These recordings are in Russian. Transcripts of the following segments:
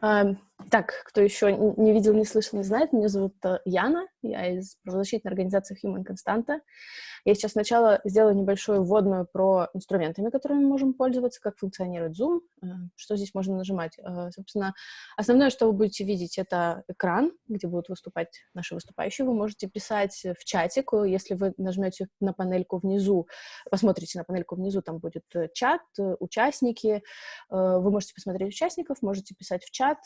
Так, кто еще не видел, не слышал, не знает, меня зовут э, Яна, я из правозащитной организации Human Constanta. Я сейчас сначала сделаю небольшую вводную про инструментами, которыми мы можем пользоваться, как функционирует Zoom, э, что здесь можно нажимать. Э, собственно, основное, что вы будете видеть, это экран, где будут выступать наши выступающие. Вы можете писать в чатик, если вы нажмете на панельку внизу, посмотрите на панельку внизу, там будет э, чат, участники. Вы можете посмотреть участников, можете писать в чат,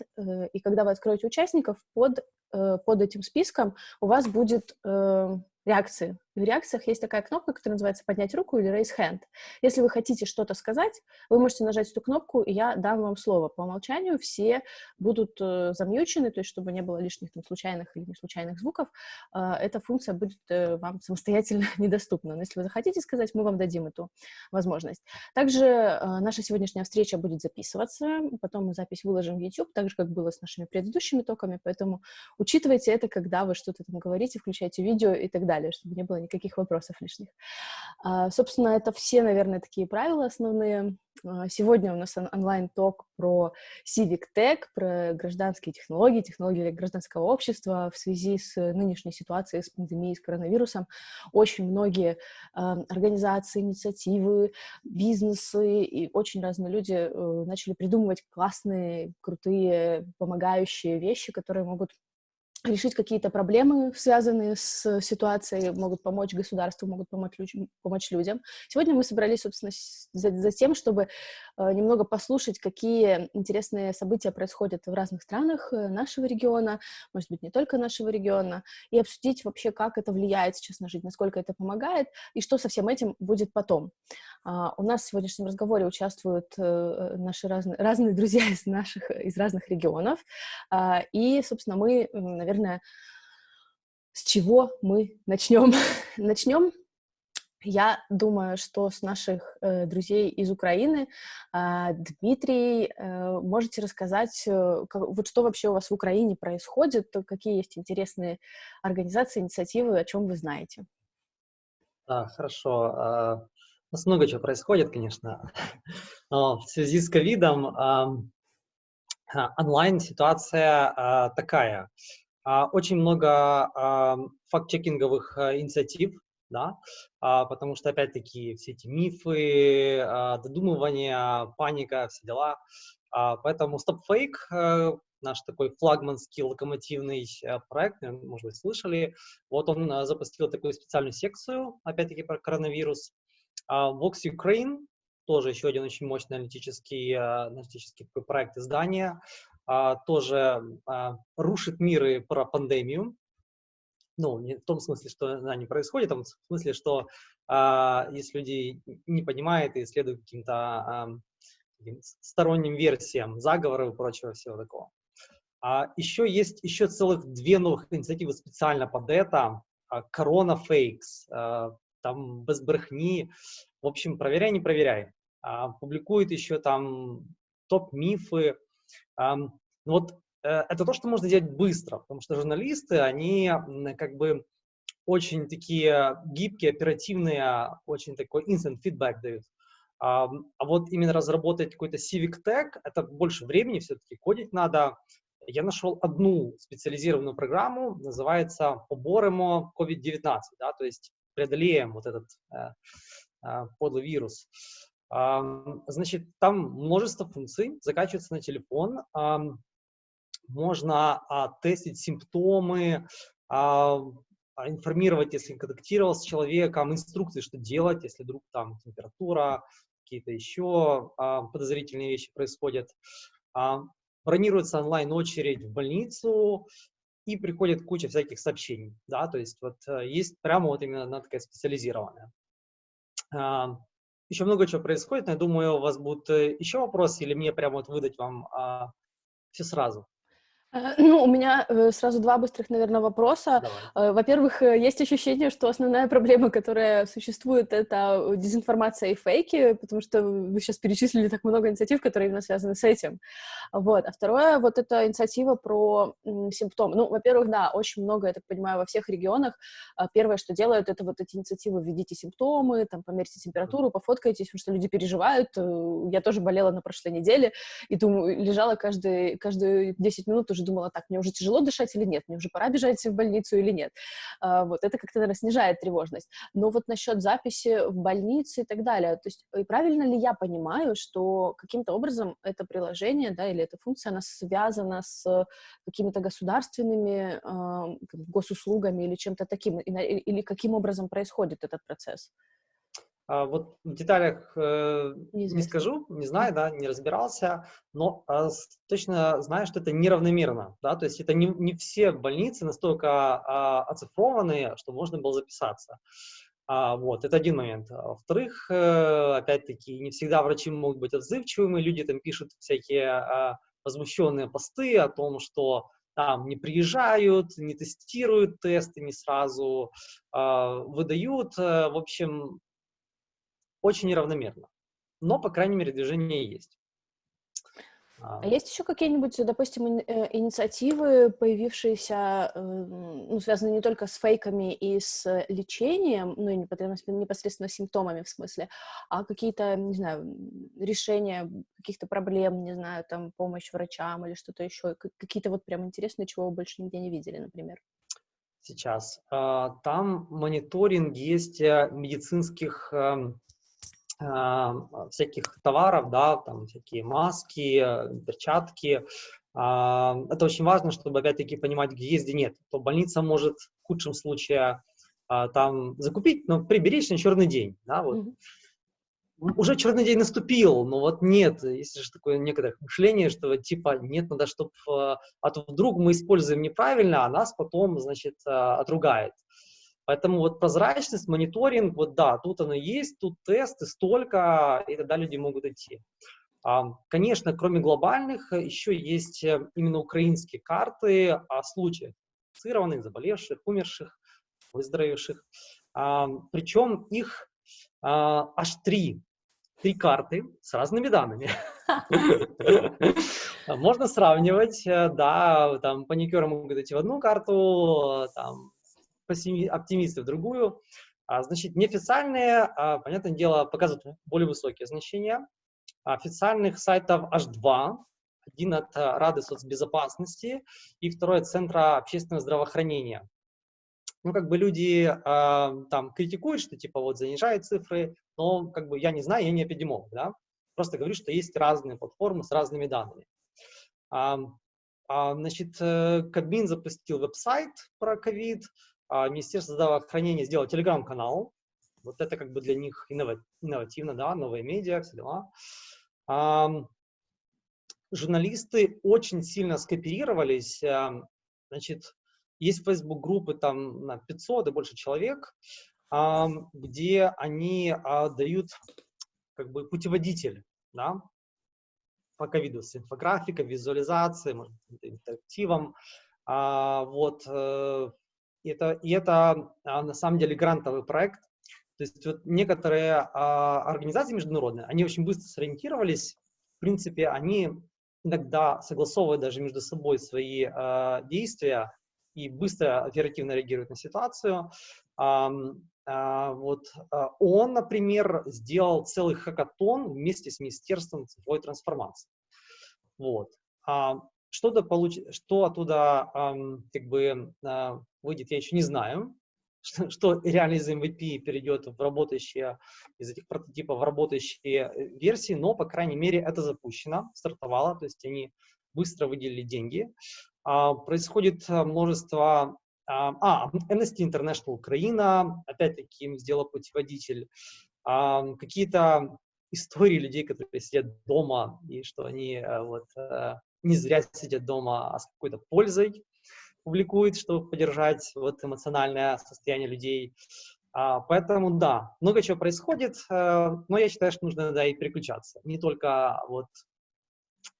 и когда вы откроете участников, под, под этим списком у вас будет реакции в реакциях есть такая кнопка, которая называется «Поднять руку» или «Raise hand». Если вы хотите что-то сказать, вы можете нажать эту кнопку, и я дам вам слово. По умолчанию все будут э, замьючены, то есть чтобы не было лишних там, случайных или неслучайных звуков, э, эта функция будет э, вам самостоятельно недоступна. Но если вы захотите сказать, мы вам дадим эту возможность. Также наша сегодняшняя встреча будет записываться, потом мы запись выложим в YouTube, так же, как было с нашими предыдущими токами, поэтому учитывайте это, когда вы что-то там говорите, включайте видео и так далее, чтобы не было никаких вопросов лишних. А, собственно, это все, наверное, такие правила основные. А, сегодня у нас онлайн-ток про Civic Tech, про гражданские технологии, технологии гражданского общества в связи с нынешней ситуацией, с пандемией, с коронавирусом. Очень многие э, организации, инициативы, бизнесы и очень разные люди э, начали придумывать классные, крутые, помогающие вещи, которые могут решить какие-то проблемы, связанные с ситуацией, могут помочь государству, могут помочь, помочь людям. Сегодня мы собрались, собственно, за, за тем, чтобы э, немного послушать, какие интересные события происходят в разных странах э, нашего региона, может быть, не только нашего региона, и обсудить вообще, как это влияет сейчас на жизнь, насколько это помогает, и что со всем этим будет потом. Uh, у нас в сегодняшнем разговоре участвуют uh, наши разные, разные друзья из, наших, из разных регионов, uh, и, собственно, мы, наверное, с чего мы начнем? начнем я думаю, что с наших э, друзей из Украины, э, Дмитрий, э, можете рассказать, э, как, вот что вообще у вас в Украине происходит, какие есть интересные организации, инициативы, о чем вы знаете? Да, хорошо. А, у нас много чего происходит, конечно. Но в связи с ковидом онлайн-ситуация такая. А, очень много факт-чекинговых а, инициатив, да, потому что, опять-таки, все эти мифы, додумывания, паника, все дела. Поэтому Stop Fake, э, наш такой флагманский локомотивный э, проект, может быть, слышали, вот он э, запустил такую специальную секцию, опять-таки, про коронавирус. Vox Ukraine, тоже еще один очень мощный аналитический, аналитический проект издания, а, тоже а, рушит миры про пандемию. Ну, не в том смысле, что она не происходит, а в смысле, что а, если люди не понимают и следуют каким-то а, сторонним версиям заговоров и прочего всего такого. А еще есть еще целых две новых инициативы специально под это. Корона фейкс, там без брехни. В общем, проверяй, не проверяй. А, публикует еще там топ-мифы, вот э, это то, что можно делать быстро, потому что журналисты, они как бы очень такие гибкие, оперативные, очень такой instant feedback дают. А вот именно разработать какой-то civic tag, это больше времени все-таки, кодить надо. Я нашел одну специализированную программу, называется «Поборемо COVID-19», да, то есть преодолеем вот этот э, э, подлый вирус. Значит, там множество функций, закачивается на телефон, можно а, тестить симптомы, а, информировать, если контактировал с человеком, инструкции, что делать, если вдруг там температура, какие-то еще а, подозрительные вещи происходят. Бронируется онлайн-очередь в больницу, и приходит куча всяких сообщений, да, то есть вот э, есть прямо вот именно она такая специализированная. Еще много чего происходит, но я думаю, у вас будут э, еще вопросы, или мне прямо вот выдать вам а, все сразу? Э, ну, у меня э, сразу два быстрых, наверное, вопроса. Э, во-первых, есть ощущение, что основная проблема, которая существует, это дезинформация и фейки, потому что вы сейчас перечислили так много инициатив, которые именно связаны с этим. Вот. А второе, вот эта инициатива про симптомы. Ну, во-первых, да, очень много, я так понимаю, во всех регионах. Первое, что делают, это вот эти инициативы «Введите симптомы», там, померьте температуру, пофоткайтесь, потому что люди переживают. Я тоже болела на прошлой неделе, и думаю, лежала каждые, каждые 10 минут уже думала, так, мне уже тяжело дышать или нет, мне уже пора бежать в больницу или нет. А, вот, это как-то, наверное, снижает тревожность. Но вот насчет записи в больнице и так далее, то есть и правильно ли я понимаю, что каким-то образом это приложение, да, или эта функция, она связана с какими-то государственными э, госуслугами или чем-то таким, или каким образом происходит этот процесс? А, вот в деталях э, не скажу, не знаю, да, не разбирался, но э, точно знаю, что это неравномерно, да, то есть это не, не все больницы настолько э, оцифрованные, что можно было записаться. А, вот, это один момент. А, во-вторых, э, опять-таки, не всегда врачи могут быть отзывчивыми, люди там пишут всякие возмущенные посты о том, что там не приезжают, не тестируют тесты не сразу, э, выдают, в общем, очень неравномерно. Но, по крайней мере, движение есть. А, есть еще какие-нибудь, допустим, э, инициативы, появившиеся, э, ну, связанные не только с фейками и с лечением, ну, и непосредственно с симптомами в смысле, а какие-то, не знаю, решения каких-то проблем, не знаю, там, помощь врачам или что-то еще, какие-то вот прям интересные, чего вы больше нигде не видели, например? Сейчас. А, там мониторинг есть э, медицинских эм, всяких товаров, да, там всякие маски, перчатки. Это очень важно, чтобы опять-таки понимать, где есть, где нет. То больница может в худшем случае а, там закупить, но приберечь на черный день, да, вот. Mm-hmm уже черный день наступил, но вот нет, есть же такое некоторое мышление, что типа нет, надо, чтобы, а то вдруг мы используем неправильно, а нас потом, значит, а, отругает. Поэтому вот прозрачность, мониторинг, вот да, тут оно есть, тут тесты столько, и тогда люди могут идти. Конечно, кроме глобальных, еще есть э, именно украинские карты о случаях инфицированных, заболевших, умерших, выздоровевших. Причем их а, аж три. Три карты с разными данными. Можно сравнивать, э, да, там паникеры могут идти в одну карту, там оптимисты в другую. А, значит, неофициальные, а, понятное дело, показывают более высокие значения. Официальных сайтов аж два. Один от Рады соцбезопасности и второй от Центра общественного здравоохранения. Ну, как бы люди э, там критикуют, что типа вот занижают цифры, но как бы я не знаю, я не эпидемолог, да. Просто говорю, что есть разные платформы с разными данными. А, а, значит, э, Кабмин запустил веб-сайт про ковид, Министерство здравоохранения сделало телеграм-канал. Вот это как бы для них инновативно, да, новые медиа, все дела. А, журналисты очень сильно скооперировались. А, значит, есть Facebook-группы там на 500 и больше человек, а, где они а, дают как бы путеводитель, да, по ковиду с инфографикой, визуализацией, может, интерактивом. А, вот, э, и это, и это а, на самом деле грантовый проект. То есть вот некоторые а, организации международные, они очень быстро сориентировались. В принципе, они иногда согласовывают даже между собой свои а, действия и быстро, оперативно реагируют на ситуацию. А, а, вот а, он, например, сделал целый хакатон вместе с Министерством цифровой трансформации. Вот. А, что, получ... что оттуда эм, как бы э, выйдет, я еще не знаю. Что, что реально из MVP перейдет в работающие, из этих прототипов в работающие э, версии, но, по крайней мере, это запущено, стартовало, то есть они быстро выделили деньги. А, происходит э, множество... А, а, Amnesty International Украина, опять-таки им сделал путеводитель. А, какие-то истории людей, которые сидят дома, и что они э, вот не зря сидят дома, а с какой-то пользой публикует, чтобы поддержать вот эмоциональное состояние людей. А, поэтому да, много чего происходит, э, но я считаю, что нужно да, и переключаться. Не только вот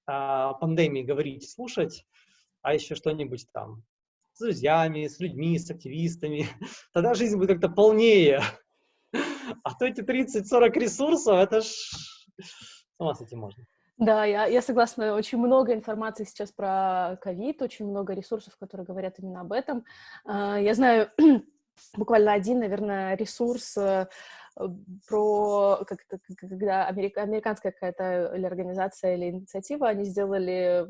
о пандемии говорить, слушать, а еще что-нибудь там с друзьями, с людьми, с активистами, тогда жизнь будет как-то полнее. А то эти 30-40 ресурсов, это ж... С ума с этим можно. Да, я, я согласна. Очень много информации сейчас про ковид, очень много ресурсов, которые говорят именно об этом. А, я знаю буквально один, наверное, ресурс э, про как, когда америка, американская какая-то или организация или инициатива, они сделали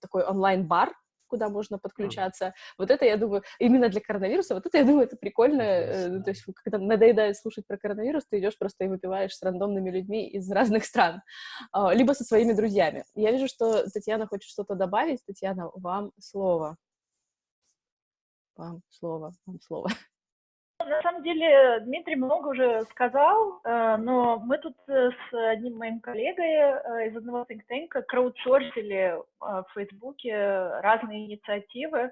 такой онлайн-бар, куда можно подключаться. Mm. Вот это, я думаю, именно для коронавируса, вот это, я думаю, это прикольно. Mm. То есть, когда надоедает слушать про коронавирус, ты идешь просто и выпиваешь с рандомными людьми из разных стран, а, либо со своими друзьями. Я вижу, что Татьяна хочет что-то добавить. Татьяна, вам слово. Вам слово, вам слово. На самом деле Дмитрий много уже сказал, э, но мы тут э, с одним моим коллегой э, из одного think tank краудсорсили в Фейсбуке разные инициативы,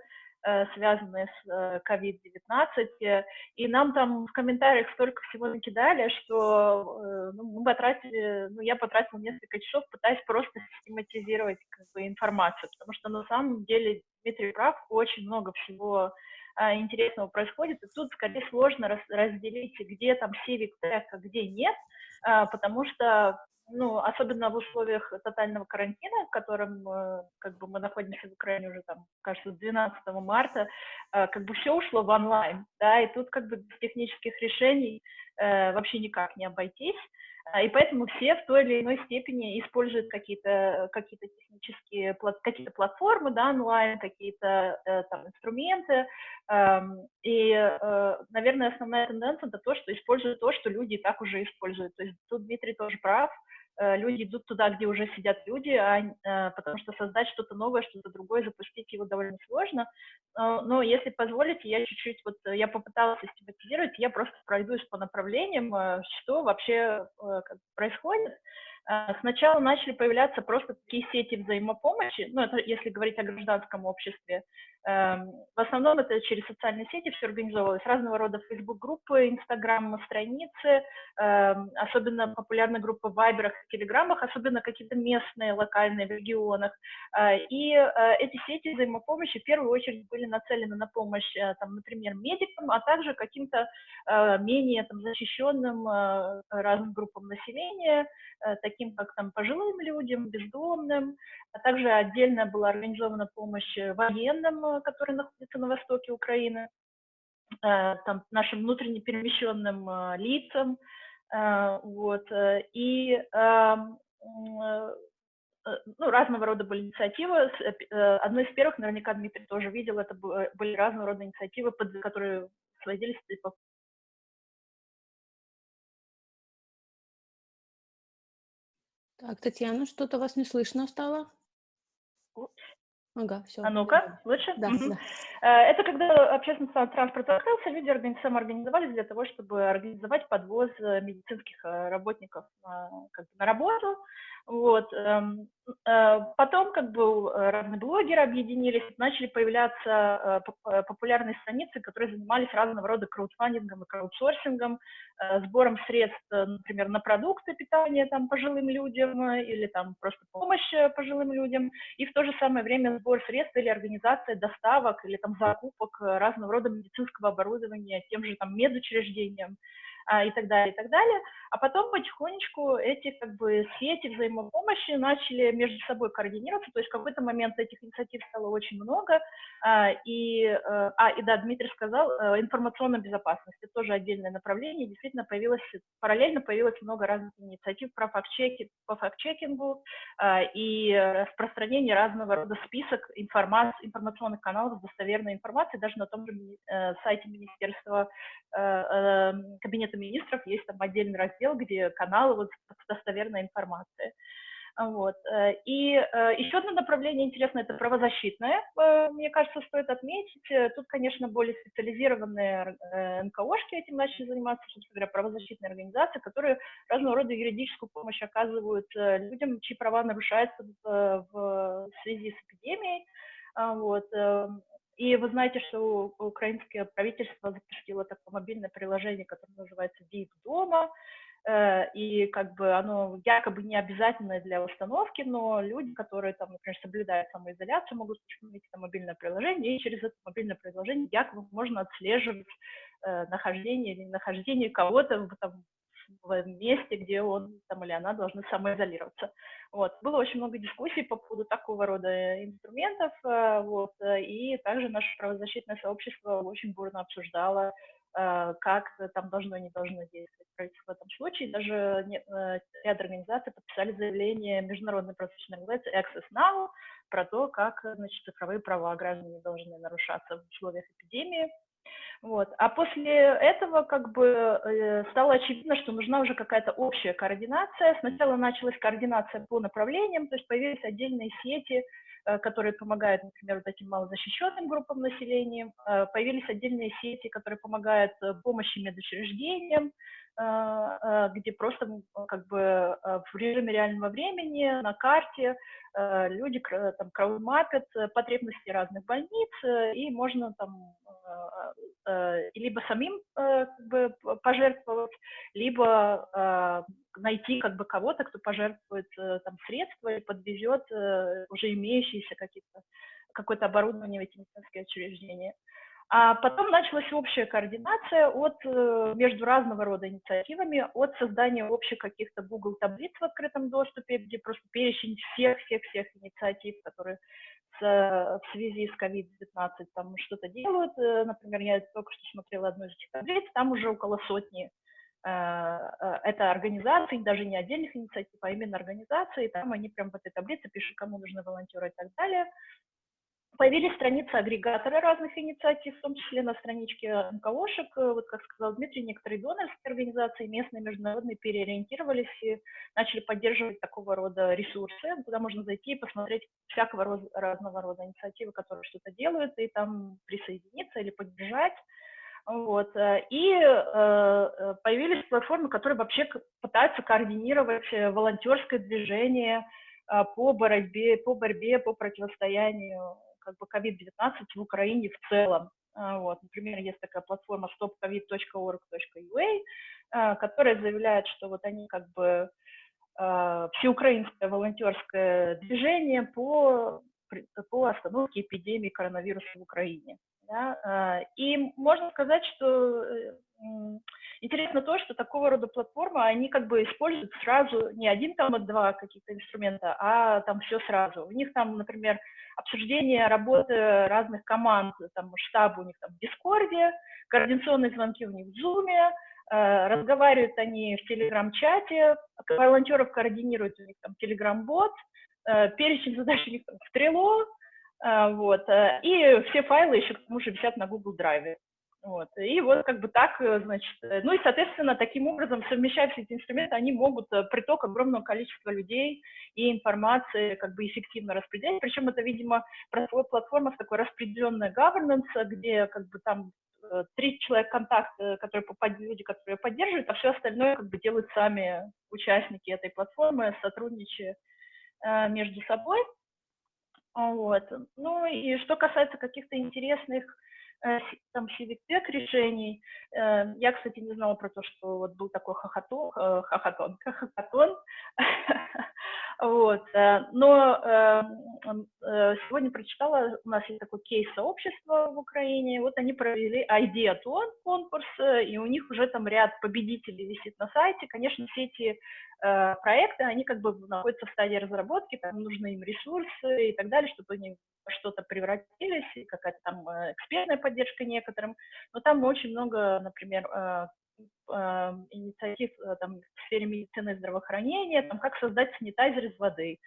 связанные с COVID-19, и нам там в комментариях столько всего накидали, что ну, мы потратили, ну, я потратила несколько часов, пытаясь просто систематизировать как бы, информацию, потому что на самом деле Дмитрий прав, очень много всего интересного происходит, и тут скорее сложно раз, разделить, где там civic tech, а где нет, а, потому что, ну, особенно в условиях тотального карантина, в котором э, как бы мы находимся в Украине уже там, кажется, 12 марта, как бы все ушло в онлайн, да, и тут как бы без технических решений э, вообще никак не обойтись. А, и поэтому все в той или иной степени используют какие-то какие технические какие-то платформы, да, онлайн, какие-то э, инструменты. Эм, и, э, наверное, основная тенденция это то, что используют то, что люди и так уже используют. То есть тут Дмитрий тоже прав. Э, люди идут туда, где уже сидят люди, а, э, потому что создать что-то новое, что-то другое, запустить его довольно сложно. Но если позволите, я чуть-чуть, вот э, я попыталась систематизировать, я просто пройдусь по направлениям, что вообще происходит. Сначала начали появляться просто такие сети взаимопомощи, ну, это если говорить о гражданском обществе, Эм, в основном это через социальные сети все организовывалось, разного рода Facebook-группы, Instagram-страницы, эм, особенно популярна группа в Вайберах Телеграмах, особенно какие-то местные, локальные в регионах. Э, и э, эти сети взаимопомощи в первую очередь были нацелены на помощь, э, там, например, медикам, а также каким-то менее там, защищенным разным группам населения, как там, пожилым людям, бездомным. А также отдельно была организована помощь военным, которые находятся на востоке Украины, э, там, нашим внутренне перемещенным э, лицам, э, вот, и эм, ну, разного рода были инициативы. Одной из первых, наверняка Дмитрий тоже видел, это были разного рода инициативы, которые сводились типа Так, Татьяна, что-то вас не слышно стало? Ага, все. А ну-ка, лучше? Да, угу. да. Э, это когда общественный транспорт открылся, люди самоорганизовались для того, чтобы организовать подвоз э, медицинских э, работников как бы, на работу. Вот. Э, потом как бы разные блогеры объединились, начали появляться э, популярные страницы, которые занимались разного рода краудфандингом и краудсорсингом, э, сбором средств, например, на продукты питания там, пожилым людям или там просто помощь пожилым людям, и в то же самое время сбор средств или организация доставок или там закупок разного рода медицинского оборудования тем же там медучреждениям и так далее, и так далее. А потом потихонечку эти как бы сети взаимопомощи начали между собой координироваться, то есть в какой-то момент этих инициатив стало очень много, а, и, э, а, и да, Дмитрий сказал, э, информационная безопасность, это тоже отдельное направление, действительно появилось, параллельно появилось много разных инициатив про факт-чеки, по факт-чекингу а, и распространение разного рода список информации, информационных каналов с достоверной информацией, даже на том же э, сайте Министерства Кабинета министров есть там отдельный раздел, где каналы вот достоверной информацией. Вот. Э, и э, еще одно направление интересное – это правозащитное, э, мне кажется, стоит отметить. Тут, конечно, более специализированные НКОшки этим начали заниматься, собственно говоря, правозащитные организации, которые разного рода юридическую помощь оказывают людям, чьи права нарушаются в, связи с эпидемией. Вот. И вы знаете, что украинское правительство запустило такое мобильное приложение, которое называется «Deep дома», э, и как бы оно якобы не обязательное для установки, но люди, которые там, например, соблюдают самоизоляцию, могут установить это мобильное приложение, и через это мобильное приложение якобы можно отслеживать э, нахождение или нахождение кого-то в, в месте, где он там или она должны самоизолироваться. Вот. Было очень много дискуссий по поводу такого рода инструментов, э, вот, и также наше правозащитное сообщество очень бурно обсуждало, э, как там должно, не должно действовать в этом случае. Даже э, ряд организаций подписали заявление Международной правозащитной организации Access Now про то, как значит, цифровые права граждан не должны нарушаться в условиях эпидемии. Вот. А после этого как бы э, стало очевидно, что нужна уже какая-то общая координация. Сначала началась координация по направлениям, то есть появились отдельные сети, э, которые помогают, например, вот этим малозащищенным группам населения, э, появились отдельные сети, которые помогают помощи медучреждениям, где просто как бы в режиме реального времени на карте люди там краудмапят потребности разных больниц, и можно там Э, либо самим э, как бы, пожертвовать, либо э, найти как бы кого-то, кто пожертвует там средства и подвезет уже имеющиеся какие-то какое-то оборудование в эти медицинские учреждения. А потом началась общая координация от, между разного рода инициативами, от создания общих каких-то Google таблиц в открытом доступе, где просто перечень всех-всех-всех инициатив, которые в связи с COVID-19 там что-то делают. Э, например, я только что смотрела одну из этих таблиц, там уже около сотни э, э, это организации, даже не отдельных инициатив, а именно организации, там они прям в этой таблице пишут, кому нужны волонтеры и так далее. Появились страницы агрегаторы разных инициатив, в том числе на страничке НКОшек. Вот, как сказал Дмитрий, некоторые донорские организации, местные, международные, переориентировались и начали поддерживать такого рода ресурсы, куда можно зайти и посмотреть всякого роз, разного рода инициативы, которые что-то делают, и там присоединиться или поддержать. Вот. И э, появились платформы, которые вообще пытаются координировать волонтерское движение э, по борьбе, по борьбе, по противостоянию как бы COVID-19 в Украине в целом. А, вот, например, есть такая платформа stopcovid.org.ua, а, которая заявляет, что вот они как бы а, всеукраинское волонтерское движение по, по остановке эпидемии коронавируса в Украине. Да? И можно сказать, что э, интересно то, что такого рода платформы, они как бы используют сразу не один там, два каких-то инструмента, а там все сразу. У них там, например, обсуждение работы разных команд, там штаб у них там в Дискорде, координационные звонки у них в Зуме, э, разговаривают они в Телеграм-чате, волонтеров координируют у них там Телеграм-бот, э, перечень задач у них там в Трело, э, вот, и все файлы еще к тому же висят на Google Drive. Вот. И вот как бы так, э, значит, э, ну и, соответственно, таким образом, совмещая все эти инструменты, они могут э, приток огромного количества людей и информации как бы эффективно распределять. Причем это, видимо, платформа с такой распределенной governance, где как бы там три человека контакт, которые люди, которые поддерживают, а все остальное как бы делают сами участники этой платформы, сотрудничая между собой. Вот. Ну и что касается каких-то интересных там CVTech решений. Э, я, кстати, не знала про то, что вот был такой хохотон, э, хохотон, хохотон. Вот. Но сегодня прочитала, у нас есть такой кейс сообщества в Украине, вот они провели Ideaton конкурс, и у них уже там ряд победителей висит на сайте. Конечно, все эти проекты, они как бы находятся в стадии разработки, там нужны им ресурсы и так далее, чтобы они что-то превратились, какая-то там э, экспертная поддержка некоторым, но там очень много, например, э, э, инициатив там, в сфере медицины и здравоохранения, там, как создать санитайзер из воды,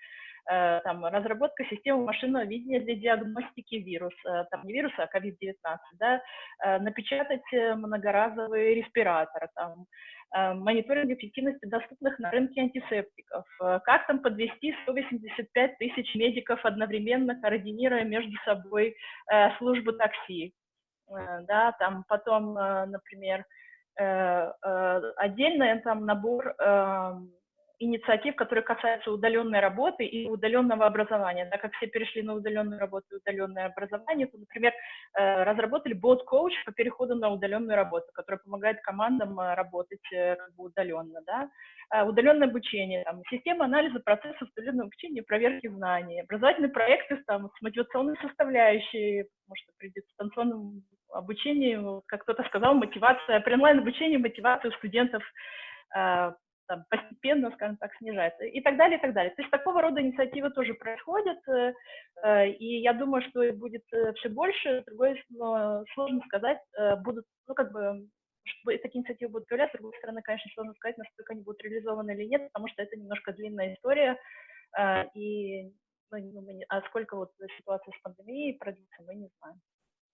там, разработка системы машинного видения для диагностики вируса, там, не вируса, а COVID-19, да, напечатать многоразовый респиратор, там, Э, мониторинг эффективности доступных на рынке антисептиков, э, как там подвести 185 тысяч медиков одновременно, координируя между собой э, службу такси, да, там потом, например, отдельно там набор инициатив, которые касаются удаленной работы и удаленного образования. Так как все перешли на удаленную работу и удаленное образование, то, например, э, разработали бот-коуч по переходу на удаленную работу, который помогает командам э, работать как бы удаленно. Да? Удаленное обучение, там, система анализа процессов удаленного обучения, проверки знаний, образовательные проекты там, с мотивационной составляющей, потому что при дистанционном обучении, как кто-то сказал, мотивация, при онлайн-обучении мотивация студентов там, постепенно, скажем так, снижается и так далее, и так далее. То есть такого рода инициативы тоже происходят, э, э, и я думаю, что их будет э, все больше, другой, но сложно сказать, будут, ну, как бы, чтобы такие инициативы будут появляться, с другой стороны, конечно, сложно сказать, насколько они будут реализованы или нет, потому что это немножко длинная история, и ну, а сколько вот ситуация с пандемией продлится, мы не знаем.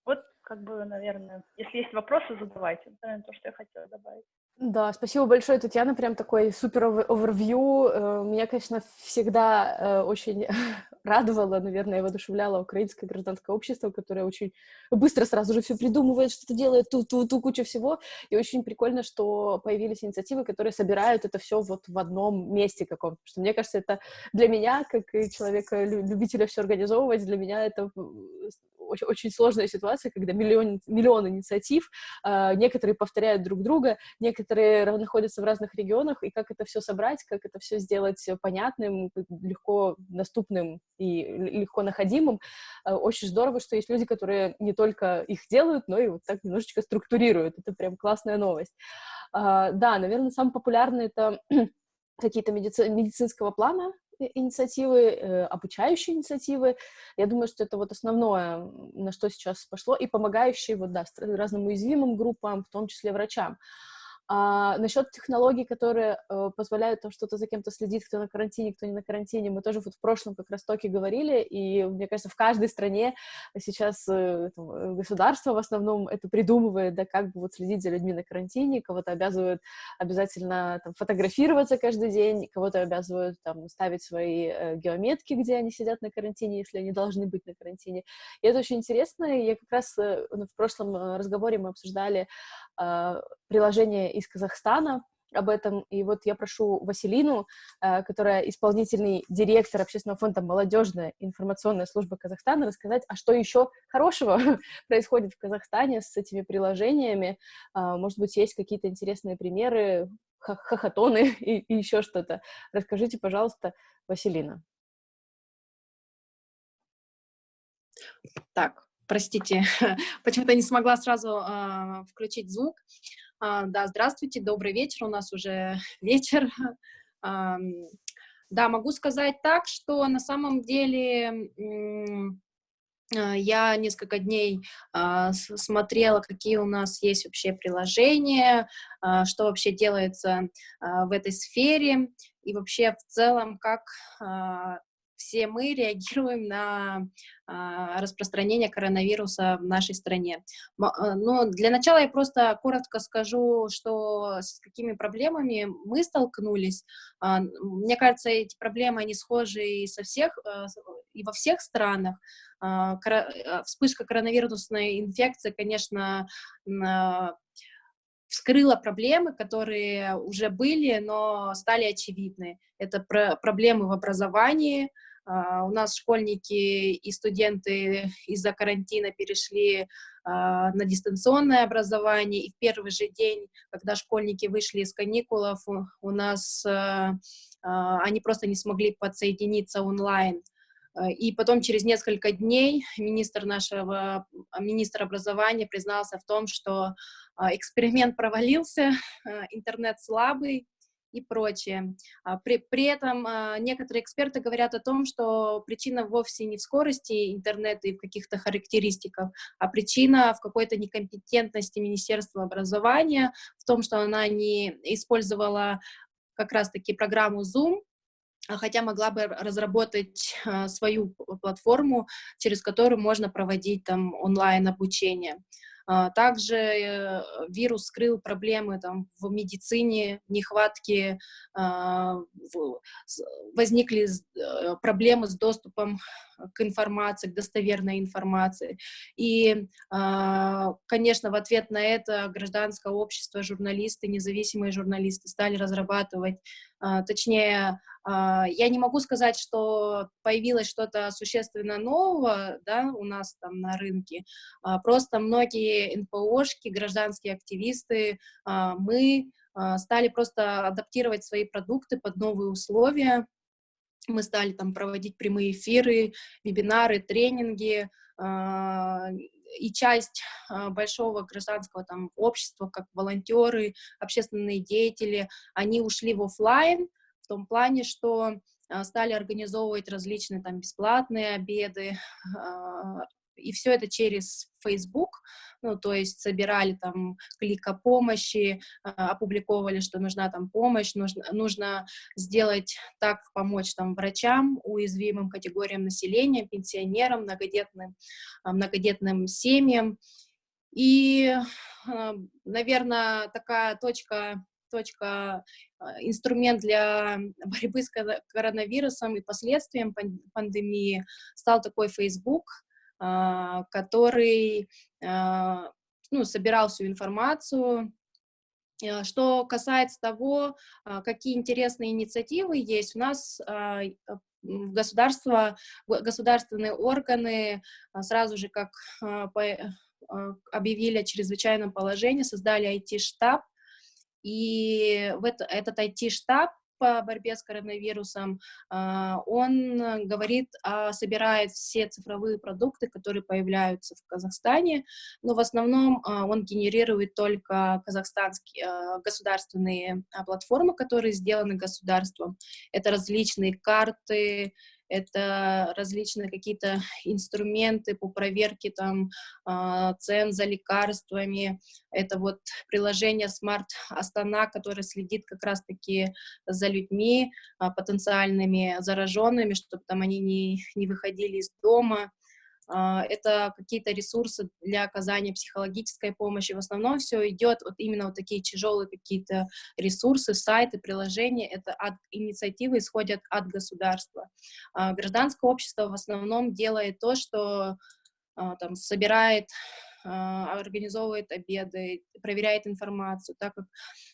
Вот, как бы, наверное, если есть вопросы, задавайте. Это, наверное, то, что я хотела добавить. Да, спасибо большое, Татьяна, прям такой супер овервью. Э, меня, конечно, всегда э, очень радовало, наверное, воодушевляло украинское гражданское общество, которое очень быстро сразу же все придумывает, что-то делает, ту-ту-ту, кучу всего. И очень прикольно, что появились инициативы, которые собирают это все вот в одном месте каком-то. Что мне кажется, это для меня, как человека, любителя все организовывать, для меня это очень, очень сложная ситуация, когда миллион, миллион инициатив, э, некоторые повторяют друг друга, некоторые находятся в разных регионах, и как это все собрать, как это все сделать понятным, легко доступным и легко находимым. Э, очень здорово, что есть люди, которые не только их делают, но и вот так немножечко структурируют. Это прям классная новость. Э, да, наверное, самый популярный это какие-то медици медицинского плана инициативы, э, обучающие инициативы. Я думаю, что это вот основное, на что сейчас пошло, и помогающие вот, да, разным уязвимым группам, в том числе врачам. А насчет технологий, которые э, позволяют там что-то за кем-то следить, кто на карантине, кто не на карантине, мы тоже вот в прошлом как раз токе говорили, и мне кажется, в каждой стране сейчас э, там, э, государство в основном это придумывает, да, как бы вот следить за людьми на карантине, кого-то обязывают обязательно там фотографироваться каждый день, кого-то обязывают там ставить свои э, геометки, где они сидят на карантине, если они должны быть на карантине. И это очень интересно, я как раз э, в прошлом э, разговоре мы обсуждали э, приложение из Казахстана об этом. И вот я прошу Василину, э, которая исполнительный директор общественного фонда «Молодежная информационная служба Казахстана», рассказать, а что еще хорошего происходит в Казахстане с этими приложениями. А, может быть, есть какие-то интересные примеры, хохотоны и, и еще что-то. Расскажите, пожалуйста, Василина. Так, простите, почему-то не смогла сразу э, включить звук. А, да, здравствуйте, добрый вечер, у нас уже вечер. Да, могу сказать так, что на самом деле а, я несколько дней а, смотрела, какие у нас есть вообще приложения, что вообще делается в этой сфере, и вообще в целом, как все мы реагируем на а, распространение коронавируса в нашей стране. А, но для начала я просто коротко скажу, что с какими проблемами мы столкнулись. А, мне кажется, эти проблемы, они схожи и, со всех, и во всех странах. Вспышка коронавирусной инфекции, конечно, вскрыла проблемы, которые уже были, но стали очевидны. Это про проблемы в образовании, у нас школьники и студенты из-за карантина перешли uh, на дистанционное образование, и в первый же день, когда школьники вышли из каникулов, у, нас uh, они просто не смогли подсоединиться онлайн. И потом через несколько дней министр нашего, министр образования признался в том, что эксперимент провалился, интернет слабый, и прочее. А, при, при этом а, некоторые эксперты говорят о том, что причина вовсе не в скорости интернета и в каких-то характеристиках, а причина в какой-то некомпетентности Министерства образования, в том, что она не использовала как раз-таки программу Zoom, хотя могла бы разработать а, свою платформу, через которую можно проводить там онлайн-обучение. А, также э, вирус скрыл проблемы там, в медицине, нехватки, а, возникли э, проблемы с доступом к информации, к достоверной информации. И, конечно, в ответ на это гражданское общество, журналисты, независимые журналисты стали разрабатывать, точнее, я не могу сказать, что появилось что-то существенно нового, да, у нас там на рынке, просто многие НПОшки, гражданские активисты, мы стали просто адаптировать свои продукты под новые условия, мы стали там проводить прямые эфиры, вебинары, тренинги, а, и часть а, большого гражданского там общества, как волонтеры, общественные деятели, они ушли в офлайн в том плане, что а, стали организовывать различные там бесплатные обеды, и все это через Facebook, ну, то есть собирали там клик о помощи, а, опубликовали, что нужна там помощь, нужно, нужно сделать так, помочь там врачам, уязвимым категориям населения, пенсионерам, многодетным, а, многодетным семьям. И, а, наверное, такая точка точка, инструмент для борьбы с коронавирусом и последствиям пандемии стал такой Facebook, который а, ну, собирал всю информацию. А, что касается того, какие интересные инициативы есть, у нас государство, государственные органы сразу же, как объявили о чрезвычайном положении, создали IT-штаб, и в это, этот IT-штаб по борьбе с коронавирусом, а, он говорит, собирает все цифровые продукты, которые появляются в Казахстане, но в основном а, он генерирует только казахстанские а, государственные платформы, которые сделаны государством. Это различные карты, это различные какие-то инструменты по проверке там а, цен за лекарствами, это вот приложение Smart Астана, которое следит как раз-таки за людьми а, потенциальными зараженными, чтобы там они не, не выходили из дома, это какие-то ресурсы для оказания психологической помощи. В основном все идет вот именно вот такие тяжелые какие-то ресурсы, сайты, приложения. Это от инициативы исходят от государства. А, гражданское общество в основном делает то, что а, там собирает а, организовывает обеды, проверяет информацию, так как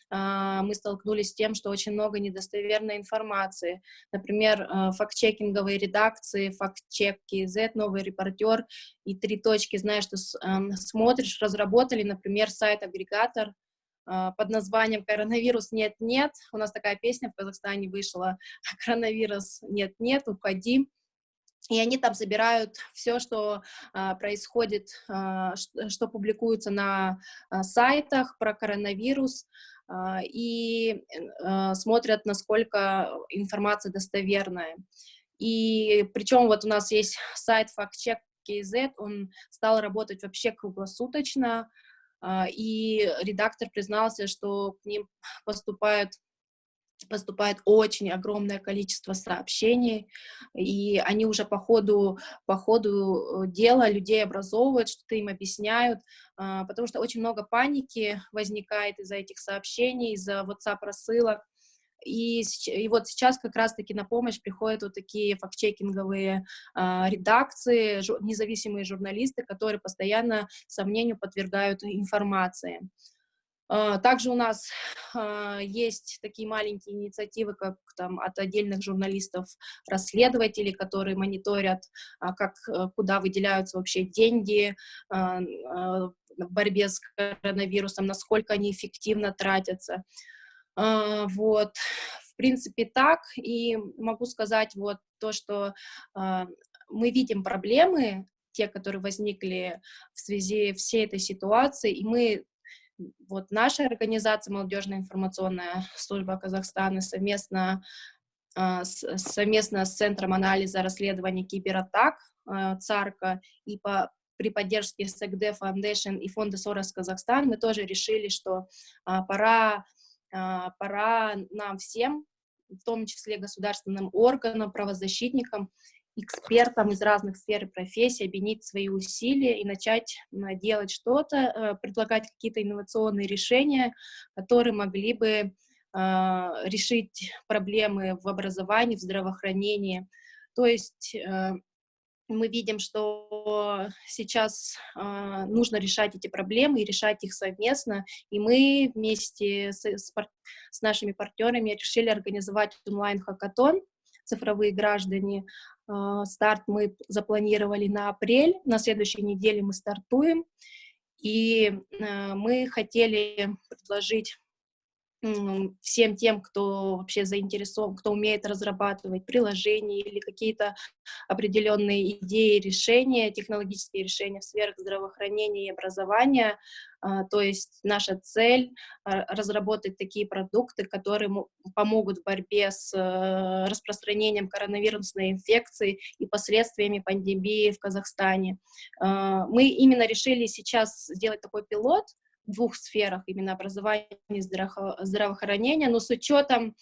а, мы столкнулись с тем, что очень много недостоверной информации. Например, а, факт-чекинговые редакции, факт-чек KZ, новый репортер и три точки, знаешь, что смотришь, разработали, например, сайт-агрегатор, под названием «Коронавирус нет-нет». У нас такая песня в Казахстане вышла «Коронавирус нет-нет, уходи». И они там собирают все, что а, происходит, а, что, что публикуется на а, сайтах про коронавирус, а, и а, смотрят, насколько информация достоверная. И причем вот у нас есть сайт FactCheck KZ, он стал работать вообще круглосуточно, а, и редактор признался, что к ним поступают поступает очень огромное количество сообщений, и они уже по ходу, по ходу э, дела людей образовывают, что-то им объясняют, а, потому что очень много паники возникает из-за этих сообщений, из-за WhatsApp-рассылок, и, и вот сейчас как раз-таки на помощь приходят вот такие фактчекинговые э, редакции, жу, независимые журналисты, которые постоянно сомнению подвергают информации. А, также у нас а, есть такие маленькие инициативы, как там от отдельных журналистов, расследователей, которые мониторят, а, как, э, куда выделяются вообще деньги в борьбе с коронавирусом, насколько они эффективно тратятся. Вот, в принципе, так. И могу сказать вот то, что мы видим проблемы, те, которые возникли в связи всей этой ситуации, и мы вот наша организация «Молодежная информационная служба Казахстана» совместно, а, совместно с Центром анализа расследования кибератак а, ЦАРКа и по, при поддержке СЭКД Foundation и фонда Сорос Казахстан мы тоже решили, что а, пора, пора нам всем, в том числе государственным органам, правозащитникам, экспертам из разных сфер и профессий объединить свои усилия и начать делать что-то, э, предлагать какие-то инновационные решения, которые могли бы а, решить проблемы в образовании, в здравоохранении. То есть э, мы видим, что сейчас э, нужно решать эти проблемы и решать их совместно, и мы вместе с нашими партнерами решили организовать онлайн-хакатон «Цифровые граждане». Э, старт мы запланировали на апрель, на следующей неделе мы стартуем, и э, мы хотели предложить всем тем, кто вообще заинтересован, кто умеет разрабатывать приложения или какие-то определенные идеи, решения, технологические решения в сферах здравоохранения и образования. А, то есть наша цель а, — разработать такие продукты, которые помогут в борьбе с э, распространением коронавирусной инфекции и последствиями пандемии в Казахстане. А, мы именно решили сейчас сделать такой пилот — двух сферах, именно образования и здраво здравоохранения, но с учетом,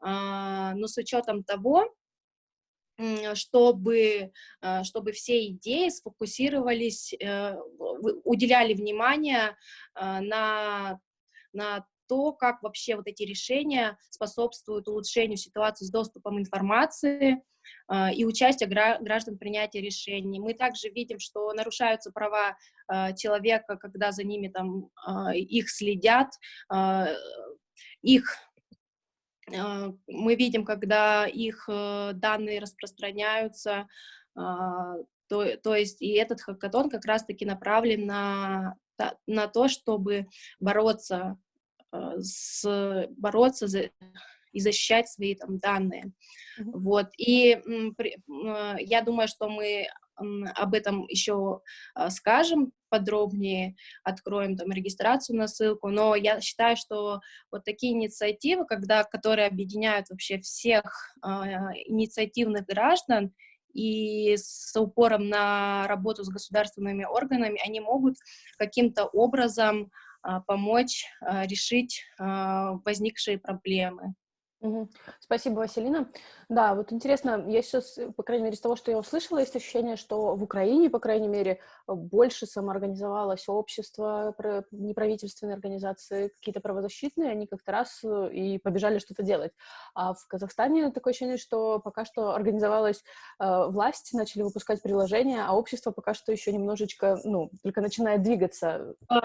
а, но с учетом того, чтобы, а, чтобы все идеи сфокусировались, э, уделяли внимание а, на, на то, как вообще вот эти решения способствуют улучшению ситуации с доступом информации, а, и участие граждан в принятии решений. Мы также видим, что нарушаются права а, человека, когда за ними там а, их следят, их мы видим, когда их э, данные распространяются, то, то есть и этот хакатон как раз-таки направлен на, на то, чтобы бороться с, бороться за, и защищать свои там данные. Mm -hmm. Вот, и а, я думаю, что мы об этом еще а, скажем подробнее, откроем там регистрацию на ссылку, но я считаю, что вот такие инициативы, когда, которые объединяют вообще всех э, инициативных граждан и с упором на работу с государственными органами, они могут каким-то образом помочь э, решить э, возникшие проблемы. Спасибо, Василина. Да, вот интересно, я сейчас, по крайней мере, из того, что я услышала, есть ощущение, что в Украине, по крайней мере, больше самоорганизовалось общество, неправительственные организации, какие-то правозащитные, они как-то раз э, и побежали что-то делать. А в Казахстане такое ощущение, что пока что организовалась э, власть, начали выпускать приложения, а общество пока что еще немножечко, ну, только начинает двигаться. А,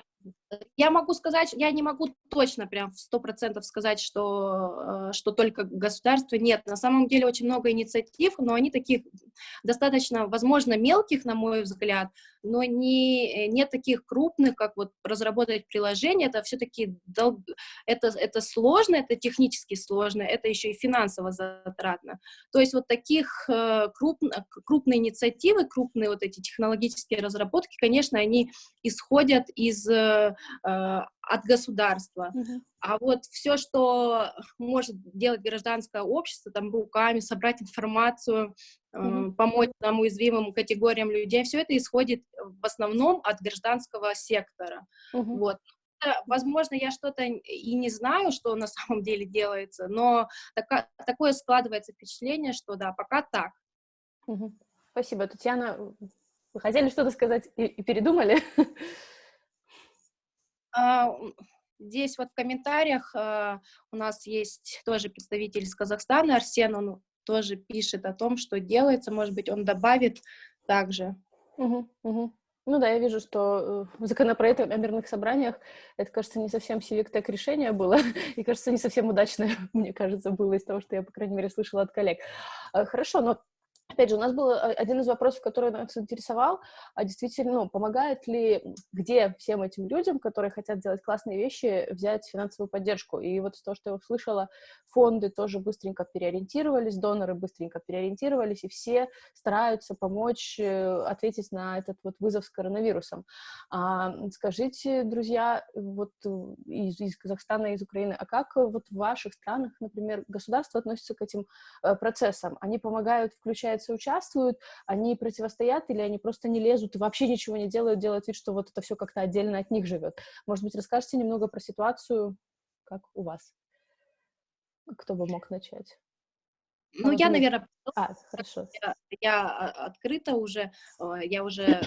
я могу сказать, я не могу точно прям в сто процентов сказать, что, э, что только государство. Нет, на самом деле очень много инициатив, но они таких достаточно, возможно, мелких, на мой взгляд, но не, нет таких крупных, как вот разработать приложение, это все-таки дол... это, это сложно, это технически сложно, это еще и финансово затратно. То есть вот таких э, круп... крупные инициативы, крупные вот эти технологические разработки, конечно, они исходят из э, от государства. Uh -huh. А вот все, что может делать гражданское общество, там руками собрать информацию, uh -huh. помочь нам уязвимым категориям людей, все это исходит в основном от гражданского сектора. Uh -huh. Вот. Возможно, я что-то и не знаю, что на самом деле делается, но така, такое складывается впечатление, что да, пока так. Угу. Спасибо, Татьяна. Вы хотели что-то сказать и, и передумали? А, здесь вот в комментариях а, у нас есть тоже представитель из Казахстана, Арсен, он тоже пишет о том, что делается, может быть, он добавит также. Угу, угу. Ну да, я вижу, что э, законопроект о мирных собраниях, это, кажется, не совсем сивик решение было, и, кажется, не совсем удачное, мне кажется, было из того, что я, по крайней мере, слышала от коллег. Э, хорошо, но Опять же, у нас был э, один из вопросов, который нас интересовал, а действительно, ну, помогает ли, где всем этим людям, которые хотят делать классные вещи, взять финансовую поддержку? И вот то, что я услышала, фонды тоже быстренько переориентировались, доноры быстренько переориентировались, и все стараются помочь э, ответить на этот вот вызов с коронавирусом. А, скажите, друзья, вот э, из, из Казахстана, из Украины, а как вот в ваших странах, например, государство относится к этим процессам? Они помогают, включая участвуют, они противостоят или они просто не лезут и вообще ничего не делают, делают вид, что вот это все как-то отдельно от них живет. Может быть, расскажете немного про ситуацию, как у вас? Кто бы мог начать? Ну, а я, наверное... А, хорошо. Я, я открыта уже, я уже,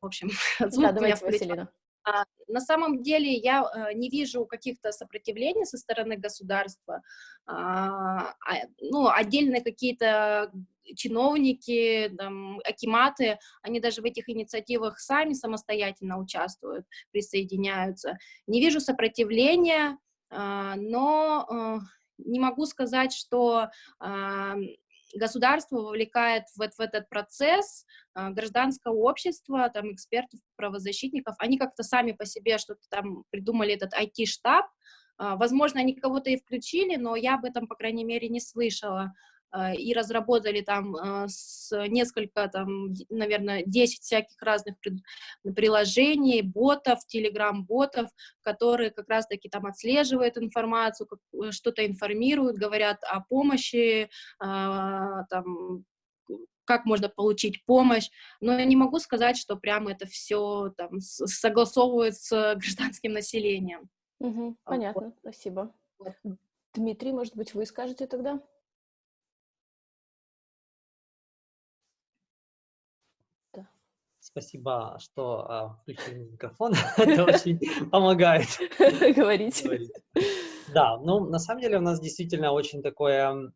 в общем, да, давайте, Василина. А, на самом деле я э, не вижу каких-то сопротивлений со стороны государства. А, а, ну, отдельные какие-то чиновники, там, акиматы, они даже в этих инициативах сами самостоятельно участвуют, присоединяются. Не вижу сопротивления, но э, не могу сказать, что государство вовлекает в, в этот процесс э, гражданское общество, там, экспертов, правозащитников, они как-то сами по себе что-то там придумали, этот IT-штаб, э, возможно, они кого-то и включили, но я об этом, по крайней мере, не слышала. Э, и разработали там э, с несколько, там, наверное, 10 всяких разных приложений, ботов, телеграм-ботов, которые как раз-таки там отслеживают информацию, э, что-то информируют, говорят о помощи, там, как можно получить помощь, но я не могу сказать, что прямо это все там согласовывают с гражданским населением. Угу, понятно, вот. спасибо. Вот. Дмитрий, может быть, вы скажете тогда? Спасибо, что а, включили микрофон. Это очень помогает. Говорить. Да, ну, на самом деле у нас действительно очень такое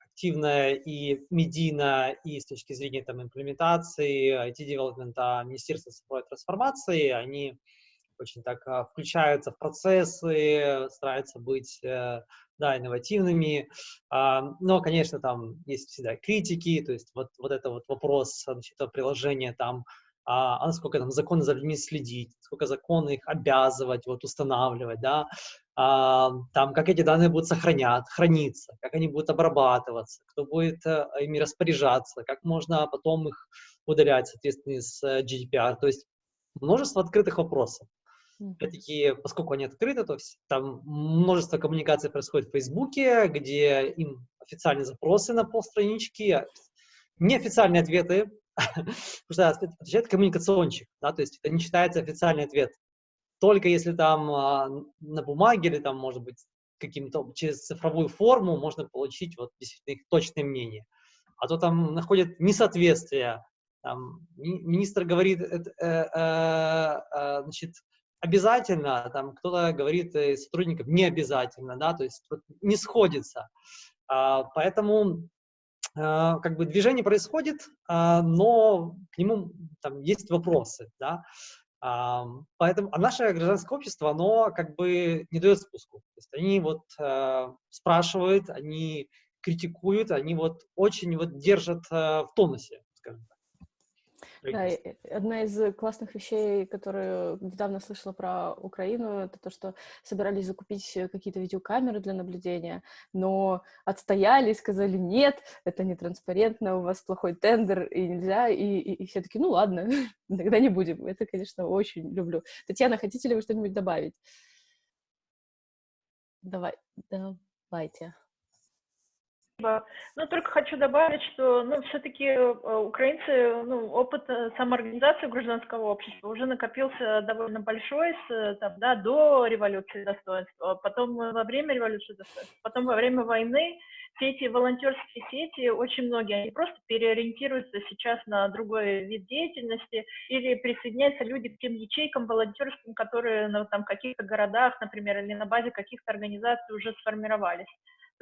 активное и медийное, и с точки зрения там имплементации, IT-девелопмента, Министерства цифровой трансформации, они очень так а, включаются в процессы, стараются быть э, да, инновативными. А, но, конечно, там есть всегда критики, то есть вот, вот это вот вопрос значит, приложения там, а, насколько там законы за людьми следить, сколько законы их обязывать, вот устанавливать, да, а, там, как эти данные будут сохранять, храниться, как они будут обрабатываться, кто будет а, ими распоряжаться, как можно потом их удалять, соответственно, с э, GDPR. То есть множество открытых вопросов. Опять-таки, поскольку они открыты, то там множество коммуникаций происходит в Фейсбуке, где им официальные запросы на полстранички, а неофициальные ответы, потому что отвечает коммуникационщик, да, то есть это не считается официальный ответ. Только если там а, на бумаге или там, может быть, каким-то через цифровую форму можно получить вот действительно их точное мнение. А то там находят несоответствие. Там, министр говорит, э, э, э, значит, обязательно, там кто-то говорит из сотрудников не обязательно, да, то есть не сходится. А, поэтому а, как бы движение происходит, а, но к нему там есть вопросы, да. Поэтому, а наше гражданское общество, оно как бы не дает спуску. То есть они вот а, спрашивают, они критикуют, они вот очень вот держат а, в тонусе, скажем так. Да, одна из классных вещей, которую недавно слышала про Украину, это то, что собирались закупить какие-то видеокамеры для наблюдения, но отстояли, сказали, нет, это не транспарентно, у вас плохой тендер, и нельзя, и, и, и все таки ну ладно, тогда не будем. Это, конечно, очень люблю. Татьяна, хотите ли вы что-нибудь добавить? Давай, давайте. Ну, только хочу добавить, что, ну, все-таки э, украинцы, ну, опыт э, самоорганизации гражданского общества уже накопился довольно большой, с, там, да, до революции достоинства, потом во время революции достоинства, потом во время войны все эти волонтерские сети, очень многие, они просто переориентируются сейчас на другой вид деятельности или присоединяются люди к тем ячейкам волонтерским, которые ну, там, в каких-то городах, например, или на базе каких-то организаций уже сформировались.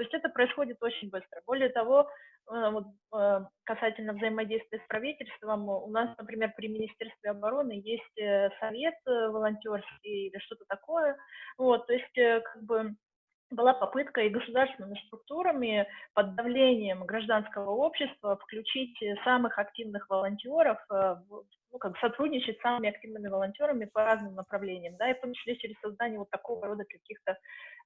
То есть это происходит очень быстро. Более того, э, вот, э, касательно взаимодействия с правительством, у нас, например, при Министерстве обороны есть э, совет волонтерский или что-то такое. Вот, то есть как бы была попытка и государственными структурами под давлением гражданского общества включить самых активных волонтеров, ну, как сотрудничать с самыми активными волонтерами по разным направлениям, да, и в том через создание вот такого рода каких-то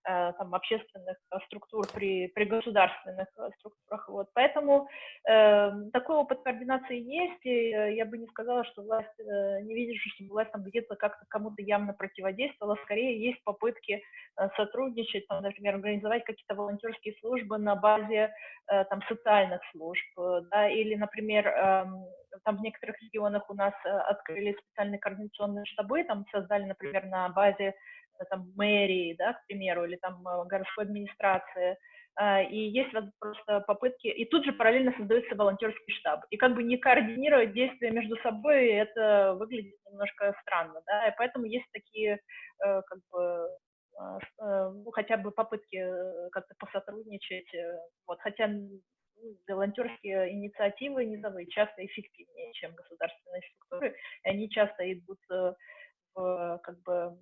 Э, там, общественных э, структур при, при государственных э, структурах. Вот. Поэтому э, такой опыт координации есть, и я бы не сказала, что власть, э, не видишь, что власть там где-то как-то кому-то явно противодействовала, скорее есть попытки э, сотрудничать, там, например, организовать какие-то волонтерские службы на базе э, там, социальных служб, да, или, например, э, там в некоторых регионах у нас открыли специальные координационные штабы, там создали, например, на базе там мэрии, да, к примеру, или там городской администрации, и есть просто попытки, и тут же параллельно создается волонтерский штаб. И как бы не координировать действия между собой, это выглядит немножко странно, да, и поэтому есть такие как бы ну, хотя бы попытки как-то посотрудничать, вот, хотя волонтерские инициативы низовые часто эффективнее, чем государственные структуры, и они часто идут э, в, как бы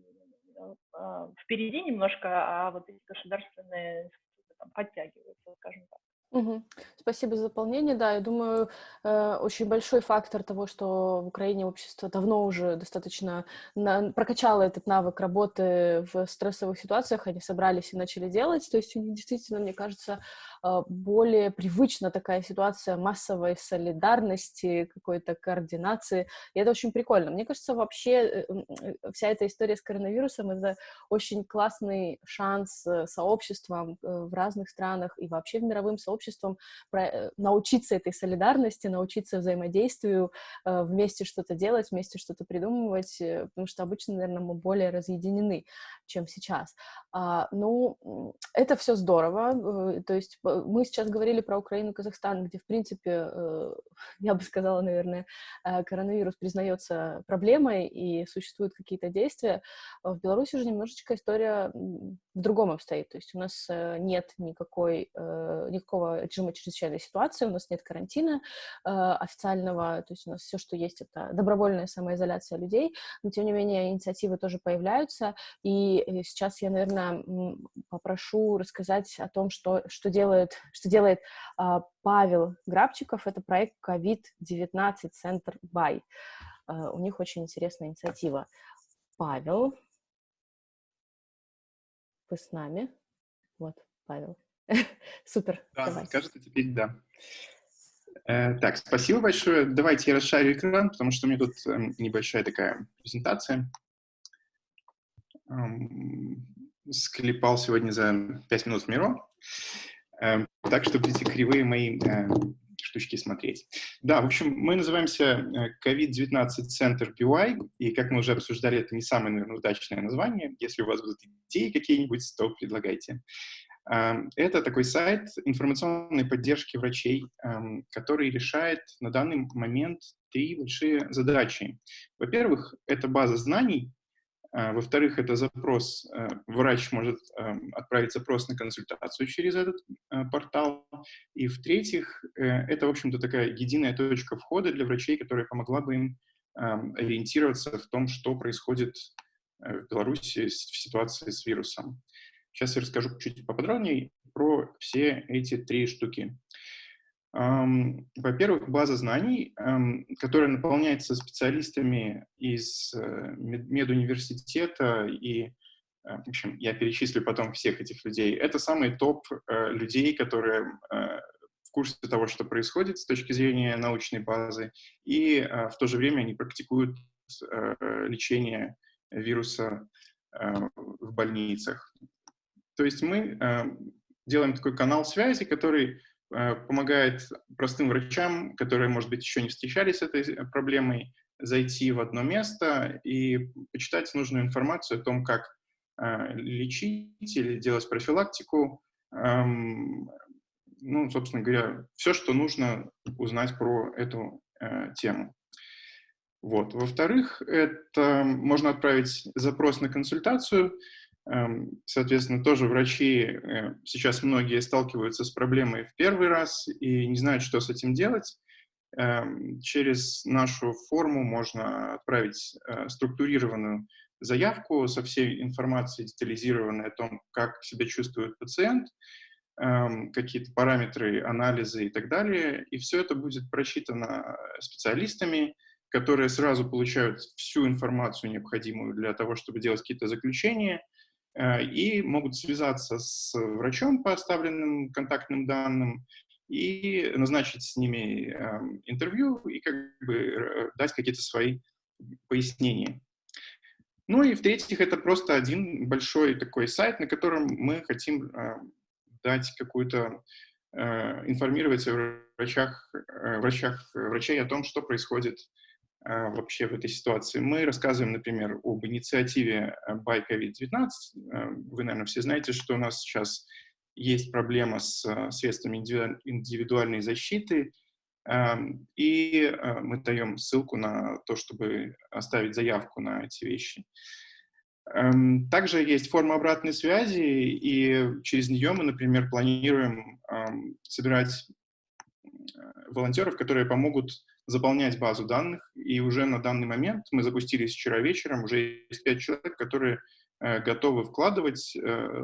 а, впереди немножко, а вот эти государственные институты там, подтягиваются, скажем так. Угу. Спасибо за дополнение. Да, я думаю, э, очень большой фактор того, что в Украине общество давно уже достаточно на, прокачало этот навык работы в стрессовых ситуациях, они собрались и начали делать. То есть у них действительно, мне кажется, э, более привычна такая ситуация массовой солидарности, какой-то координации. И это очень прикольно. Мне кажется, вообще э, э, вся эта история с коронавирусом — это очень классный шанс э, сообществам в разных странах и вообще в мировым сообществам обществом, э, научиться этой солидарности, научиться взаимодействию, э, вместе что-то делать, вместе что-то придумывать, э, потому что обычно, наверное, мы более разъединены, чем сейчас. А, ну, это все здорово, то есть мы сейчас говорили про Украину, Казахстан, где, в принципе, я бы сказала, наверное, коронавирус признается проблемой и существуют какие-то действия. В Беларуси же немножечко история в другом обстоит, то есть у нас нет никакой, никакого режима чрезвычайной ситуации, у нас нет карантина э, официального, то есть у нас все, что есть, это добровольная самоизоляция людей, но тем не менее инициативы тоже появляются, и э, сейчас я, наверное, попрошу рассказать о том, что, что делает, что делает э, Павел Грабчиков, это проект COVID-19 Center by. Э, у них очень интересная инициатива. Павел, вы с нами? Вот, Павел. Супер. Да, Давай. кажется, теперь да. Э, так, спасибо большое. Давайте я расшарю экран, потому что у меня тут э, небольшая такая презентация. Эм, склепал сегодня за 5 минут в Миро. Э, так что будете кривые мои э, штучки смотреть. Да, в общем, мы называемся COVID-19 Center PY, и, как мы уже обсуждали, это не самое, наверное, удачное название. Если у вас будут идеи какие-нибудь, то предлагайте. Эм, это такой сайт информационной поддержки врачей, эм, который решает на данный момент три большие задачи. Во-первых, это база знаний, э, во-вторых, это запрос, э, врач может эм, отправить запрос на консультацию через этот э, портал. И в-третьих, это, в общем-то, такая единая точка входа для врачей, которая помогла бы им ориентироваться в том, что происходит в Беларуси в ситуации с вирусом. Сейчас я расскажу чуть поподробнее про все эти три штуки. Во-первых, база знаний, которая наполняется специалистами из э, медуниверситета и, э, в общем, я перечислю потом всех этих людей. Это самый топ э, людей, которые в курсе того, что происходит с точки зрения научной базы, и в то же время они практикуют лечение вируса в больницах. То есть мы э, делаем такой канал связи, который э, помогает простым врачам, которые, может быть, еще не встречались с этой проблемой, зайти в одно место и почитать нужную информацию о том, как э, лечить или делать профилактику. Эм, ну, собственно говоря, все, что нужно узнать про эту тему. Вот. Во-вторых, это можно отправить запрос на консультацию, соответственно, тоже врачи, э, сейчас многие сталкиваются с проблемой в первый раз и не знают, что с этим делать. Эм, через нашу форму можно отправить э, структурированную заявку со всей информацией детализированной о том, как себя чувствует пациент, эм, какие-то параметры, анализы и так далее. И все это будет просчитано специалистами, которые сразу получают всю информацию, необходимую для того, чтобы делать какие-то заключения, и могут связаться с врачом по оставленным контактным данным и назначить с ними эм, интервью и как бы э, дать какие-то свои пояснения. Ну и в-третьих, это просто один большой такой сайт, на котором мы хотим э, дать какую-то информировать о врачах, врачах, врачей о том, что происходит вообще в этой ситуации. Мы рассказываем, например, об инициативе Buy COVID-19. Вы, наверное, все знаете, что у нас сейчас есть проблема с средствами индивидуальной защиты, Эм, и э, мы даем ссылку на то, чтобы оставить заявку на эти вещи. Эм, также есть форма обратной связи, и через нее мы, например, планируем эм, собирать э, волонтеров, которые помогут заполнять базу данных. И уже на данный момент, мы запустились вчера вечером, уже есть пять человек, которые э, готовы вкладывать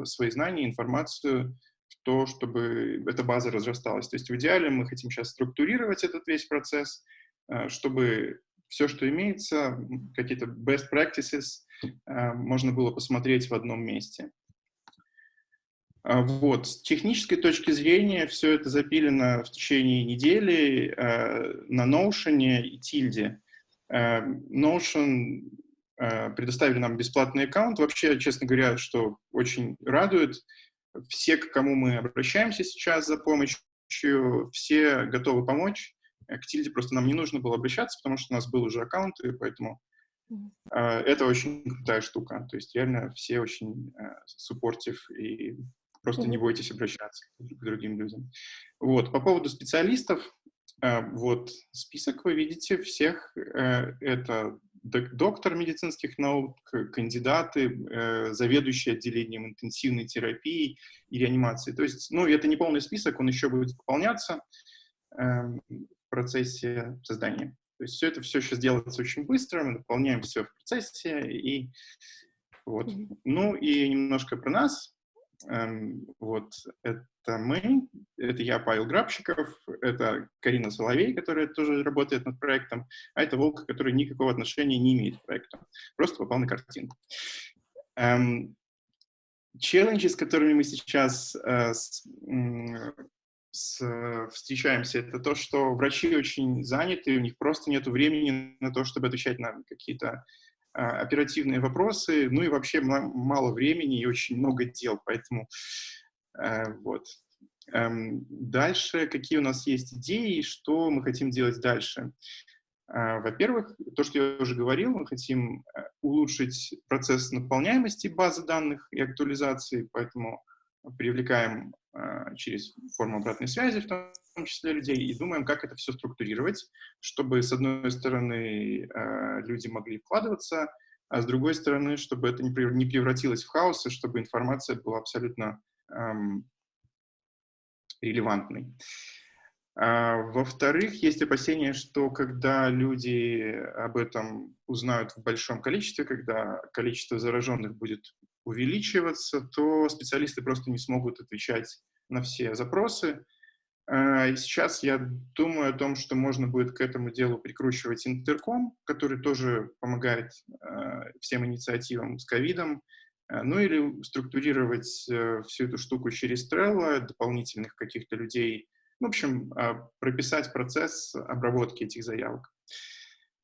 свои знания, информацию то, чтобы эта база разрасталась. То есть в идеале мы хотим сейчас структурировать этот весь процесс, э, чтобы все, что имеется, какие-то best practices, э, можно было посмотреть в одном месте. А вот. С технической точки зрения все это запилено в течение недели э, на Notion и Tilde. Notion предоставили нам бесплатный аккаунт. Вообще, честно говоря, что очень радует – все, к кому мы обращаемся сейчас за помощью, все готовы помочь. К Тильде просто нам не нужно было обращаться, потому что у нас был уже аккаунт, и поэтому это очень крутая штука. То есть реально все очень суппортив и просто не бойтесь обращаться к другим людям. Вот. По поводу специалистов, э, вот список вы видите всех. Э, это доктор медицинских наук, кандидаты, э, заведующие отделением интенсивной терапии и реанимации. То есть, ну, это не полный список, он еще будет пополняться э, в процессе создания. То есть все это все сейчас делается очень быстро, мы дополняем все в процессе, и вот. Ну и немножко про нас. Эм, вот, это мы, это я, Павел Грабщиков, это Карина Соловей, которая тоже работает над проектом, а это Волк, который никакого отношения не имеет к проекту, просто попал на картинку. Эм, челленджи, с которыми мы сейчас э, с, с, встречаемся, это то, что врачи очень заняты, у них просто нет времени на то, чтобы отвечать на какие-то оперативные вопросы, ну и вообще мало времени и очень много дел, поэтому э, вот. Эм, дальше, какие у нас есть идеи, что мы хотим делать дальше? А, во-первых, то, что я уже говорил, мы хотим э, улучшить процесс наполняемости базы данных и актуализации, поэтому привлекаем э, через форму обратной связи, в том числе людей, и думаем, как это все структурировать, чтобы, с одной стороны, э, люди могли вкладываться, а с другой стороны, чтобы это не превратилось в хаос, и чтобы информация была абсолютно эм, релевантной. А, Во-вторых, есть опасения, что когда люди об этом узнают в большом количестве, когда количество зараженных будет увеличиваться, то специалисты просто не смогут отвечать на все запросы. А, сейчас я думаю о том, что можно будет к этому делу прикручивать интерком, который тоже помогает а, всем инициативам с ковидом, а, ну или структурировать э, всю эту штуку через Trello, дополнительных каких-то людей, в общем, прописать процесс обработки этих заявок.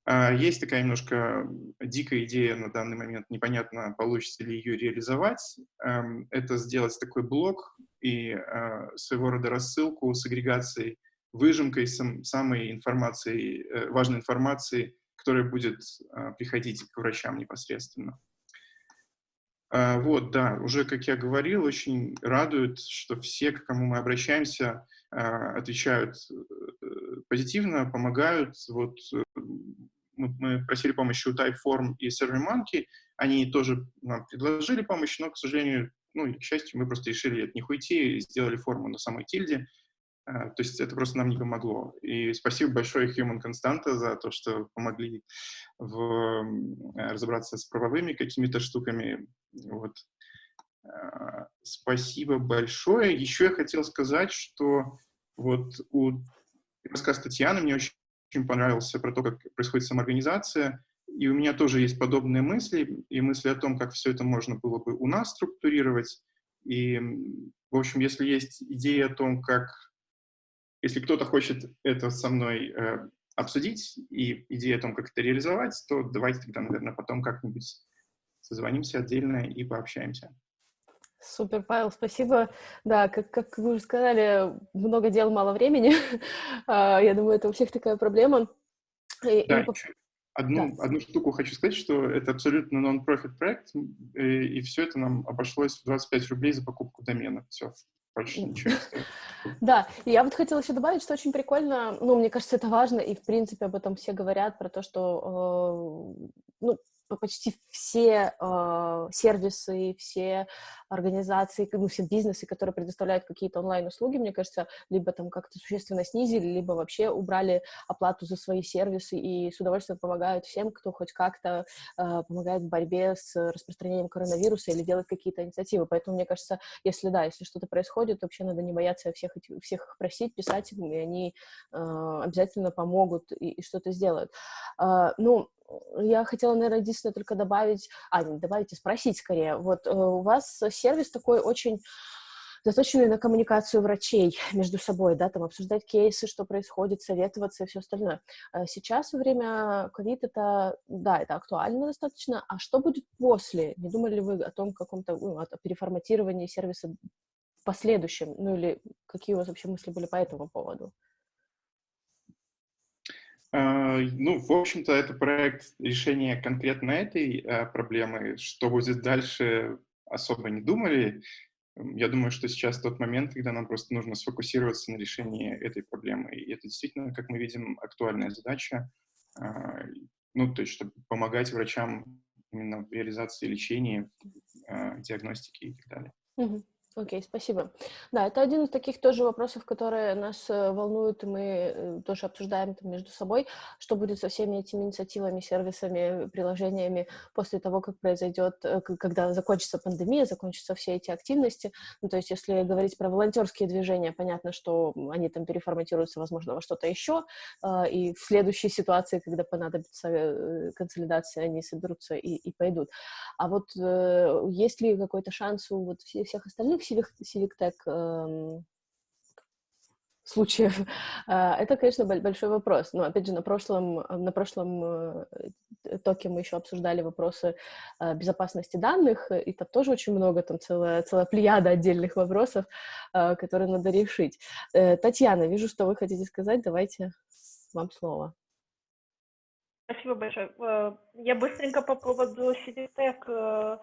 А, есть такая немножко дикая идея на данный момент, непонятно, получится ли ее реализовать. Эм, это сделать такой блок и а, своего рода рассылку с агрегацией, выжимкой самой информации, э, важной информации, которая будет а, приходить к врачам непосредственно. Вот, да, уже, как я говорил, очень радует, что все, к кому мы обращаемся, отвечают э, позитивно, помогают. Вот мы просили помощи у Typeform и SurveyMonkey, они тоже нам предложили помощь, но, к сожалению, ну, к счастью, мы просто решили от них уйти и сделали форму на самой тильде. А, то есть это просто нам не помогло. И спасибо большое Human Constanta за то, что помогли в, разобраться с правовыми какими-то штуками. Вот. А, спасибо большое. Еще я хотел сказать, что вот у рассказ Татьяны мне очень очень понравился про то, как происходит самоорганизация. И у меня тоже есть подобные мысли, и мысли о том, как все это можно было бы у нас структурировать. И, в общем, если есть идея о том, как... Если кто-то хочет это со мной э, обсудить, и идея о том, как это реализовать, то давайте тогда, наверное, потом как-нибудь созвонимся отдельно и пообщаемся. Супер, Павел, спасибо. Да, как, как вы уже сказали, много дел, мало времени. А, я думаю, это у всех такая проблема. И, да, и... Одну, Да. одну штуку хочу сказать, что это абсолютно нон-профит проект, э, и, все это нам обошлось в 25 рублей за покупку домена. Все, больше ничего не стоит. Да, и я вот хотела еще добавить, что очень прикольно, ну, мне кажется, это важно, и, в принципе, об этом все говорят, про то, что, э, ну, почти все э, сервисы, все организации, ну, все бизнесы, которые предоставляют какие-то онлайн-услуги, мне кажется, либо там как-то существенно снизили, либо вообще убрали оплату за свои сервисы и с удовольствием помогают всем, кто хоть как-то э, помогает в борьбе с распространением коронавируса или делает какие-то инициативы. Поэтому, мне кажется, если да, если что-то происходит, вообще надо не бояться всех, эти- всех их просить, писать им, и они э, обязательно помогут и, и что-то сделают. А, ну, я хотела, наверное, единственное только добавить, а, не добавить, а спросить скорее. Вот э, у вас сервис такой очень заточенный на коммуникацию врачей между собой, да, там обсуждать кейсы, что происходит, советоваться и все остальное. А Сейчас во время ковид это, да, это актуально достаточно. А что будет после? Не думали ли вы о том каком-то ну, о переформатировании сервиса в последующем? Ну или какие у вас вообще мысли были по этому поводу? А, Ну, в общем-то, это проект решения конкретно этой э, проблемы. Что будет дальше, особо не думали. Я думаю, что сейчас тот момент, когда нам просто нужно сфокусироваться на решении этой проблемы. И это действительно, как мы видим, актуальная задача. А, Ну, то есть, чтобы помогать врачам именно в реализации лечения, а, диагностики и так далее. Мгм. Окей, спасибо. Да, это один из таких тоже вопросов, которые нас э, волнуют, и мы э, тоже обсуждаем это между собой, что будет со всеми этими инициативами, сервисами, приложениями после того, как произойдет, э, когда закончится пандемия, закончатся все эти активности. Ну, то есть, если говорить про волонтерские движения, понятно, что они там переформатируются, возможно, во что-то еще, э, и в следующей ситуации, когда понадобится консолидация, они соберутся и, и пойдут. А вот есть ли какой-то шанс у вот все- всех остальных Tech эм, случаев? А, Это, конечно, бо- большой вопрос. Но, опять же, на прошлом, на прошлом э, токе мы еще обсуждали вопросы э, безопасности данных, и там тоже очень много, там целая, целая плеяда отдельных вопросов, э, которые надо решить. Татьяна, вижу, что вы хотите сказать. Давайте вам слово. Спасибо большое. Я быстренько по поводу э,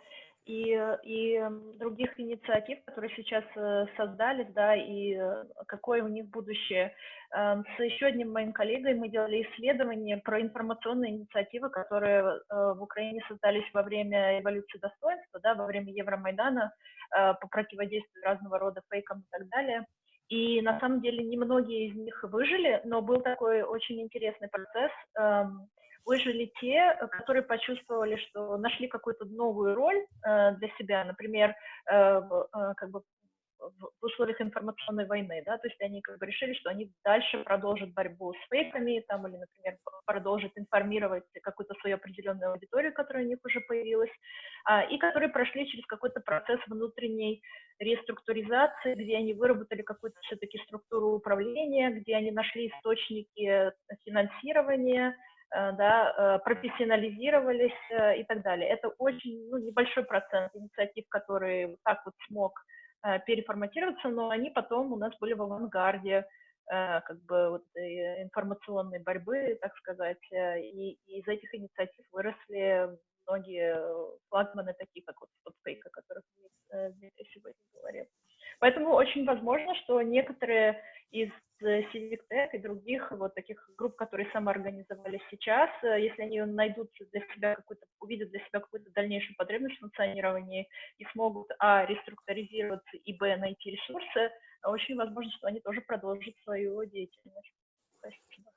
и, и других инициатив, которые сейчас э, создались, да, и э, какое у них будущее. Э, С еще одним моим коллегой мы делали исследование про информационные инициативы, которые в Украине создались во время эволюции достоинства, да, во время Евромайдана по противодействию разного рода фейкам и так далее. И на самом деле немногие из них выжили, но был такой очень интересный процесс. Выжили те, э, которые почувствовали, что нашли какую-то новую роль э, для себя, например, э, э, как бы в условиях информационной войны, да, то есть они как бы решили, что они дальше продолжат борьбу с фейками, там, или, например, продолжат информировать какую-то свою определенную аудиторию, которая у них уже появилась, а, и которые прошли через какой-то процесс внутренней реструктуризации, где они выработали какую-то все-таки структуру управления, где они нашли источники э, финансирования, да, э, профессионализировались э, и так далее. Это очень ну, небольшой процент инициатив, который вот так вот смог э, переформатироваться, но они потом у нас были в авангарде э, как бы вот, э, информационной борьбы, так сказать, э, и, и из этих инициатив выросли многие э, флагманы, такие как вот Stopfake, о которых э, Дмитрий сегодня говорил. Поэтому очень возможно, что некоторые из э, Civic Tech и других вот таких групп, которые самоорганизовались сейчас, э, если они найдут для себя какую-то, увидят для себя какую-то дальнейшую потребность в функционировании и смогут, а, реструктуризироваться, и, б, найти ресурсы, очень возможно, что они тоже продолжат свою деятельность. Спасибо.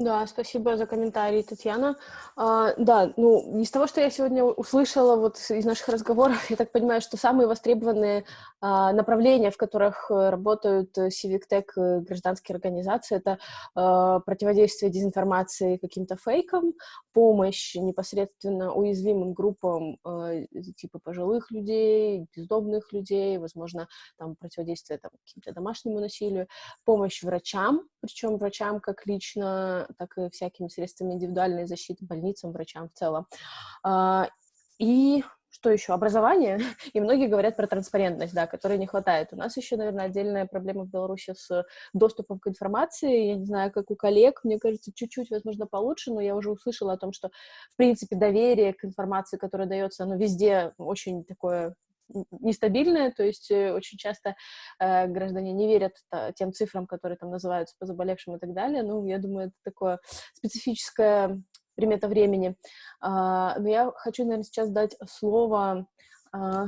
Да, спасибо за комментарий, Татьяна. А, да, ну, из того, что я сегодня услышала вот из наших разговоров, я так понимаю, что самые востребованные а, направления, в которых э, работают э, Civic Tech э, гражданские организации, это а, противодействие дезинформации каким-то фейкам, помощь непосредственно уязвимым группам э, типа пожилых людей, бездомных людей, возможно, там противодействие там, каким-то домашнему насилию, помощь врачам, причем врачам как лично, так и всякими средствами индивидуальной защиты, больницам, врачам в целом. А, И что еще? Образование. И многие говорят про транспарентность, да, которой не хватает. У нас еще, наверное, отдельная проблема в Беларуси с доступом к информации. Я не знаю, как у коллег, мне кажется, чуть-чуть, возможно, получше, но я уже услышала о том, что, в принципе, доверие к информации, которая дается, оно везде очень такое нестабильное, то есть э, очень часто э, граждане не верят тем цифрам, которые там называются по заболевшим и так далее. Ну, я думаю, это такое специфическое примета времени. А, но я хочу, наверное, сейчас дать слово а,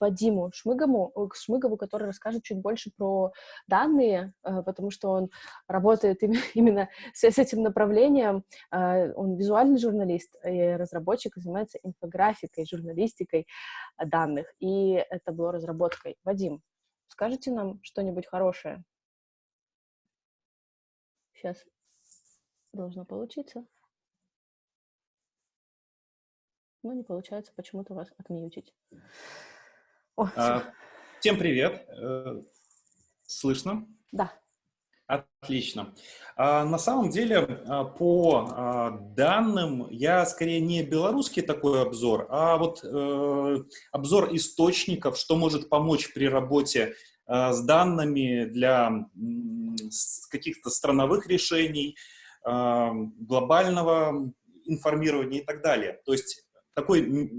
Вадиму Шмыгову, Шмыгову, который расскажет чуть больше про данные, э, потому что он работает именно с, этим направлением. Э, он визуальный журналист и разработчик, занимается инфографикой, журналистикой данных, и это было разработкой. Вадим, скажите нам что-нибудь хорошее? Сейчас должно получиться. но не получается почему-то вас отмьютить. О, а, всем привет. Э, слышно? Да. Отлично. А, на самом деле, а, по данным, я скорее не белорусский такой обзор, а вот э, обзор источников, что может помочь при работе с данными для каких-то страновых решений, глобального информирования и так далее. То есть такой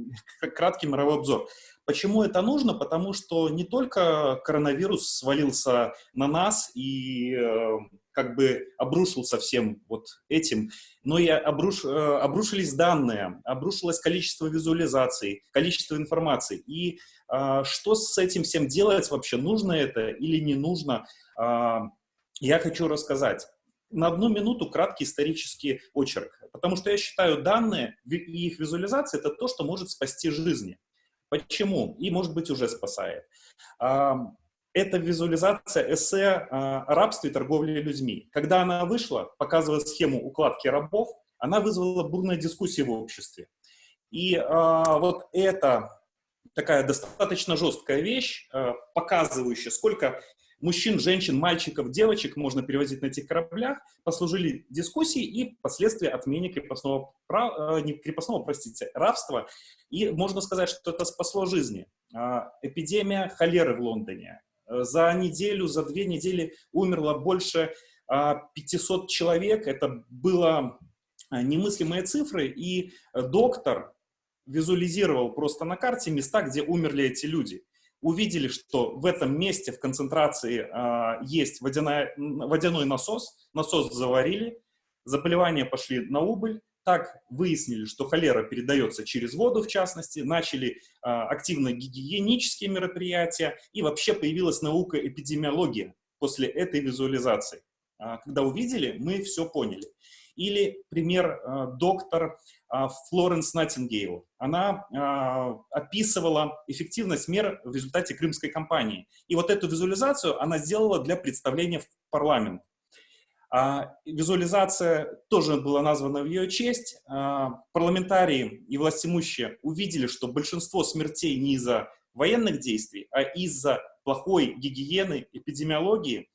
краткий мировой обзор. Почему это нужно? Потому что не только коронавирус свалился на нас и э, как бы обрушился всем вот этим, но и обруш, э, обрушились данные, обрушилось количество визуализаций, количество информации. И э, что с этим всем делать вообще? Нужно это или не нужно? Э, я хочу рассказать на одну минуту краткий исторический очерк, потому что я считаю, данные и их визуализация — это то, что может спасти жизни. Почему? И, может быть, уже спасает. Это визуализация эссе о рабстве и торговле людьми. Когда она вышла, показывая схему укладки рабов, она вызвала бурные дискуссии в обществе. И а, вот это такая достаточно жесткая вещь, а, показывающая, сколько мужчин, женщин, мальчиков, девочек можно перевозить на этих кораблях, послужили дискуссии и впоследствии отмене крепостного, права, э, не крепостного, простите, рабства. И можно сказать, что это спасло жизни. А, эпидемия холеры в Лондоне. Э, за неделю, за две недели умерло больше 500 а, человек. Это было а, немыслимые цифры, и доктор визуализировал просто на карте места, где умерли эти люди увидели, что в этом месте в концентрации э, есть водяная, водяной насос, насос заварили, заболевания пошли на убыль, так выяснили, что холера передается через воду, в частности, начали э, активно гигиенические мероприятия, и вообще появилась наука эпидемиология после этой визуализации. Э, когда увидели, мы все поняли. Или пример э, доктор Флоренс Наттингейл. Она а, описывала эффективность мер в результате крымской кампании. И вот эту визуализацию она сделала для представления в парламент. А, визуализация тоже была названа в ее честь. Парламентарии и властимущие увидели, что большинство смертей не из-за военных действий, а из-за плохой гигиены, эпидемиологии.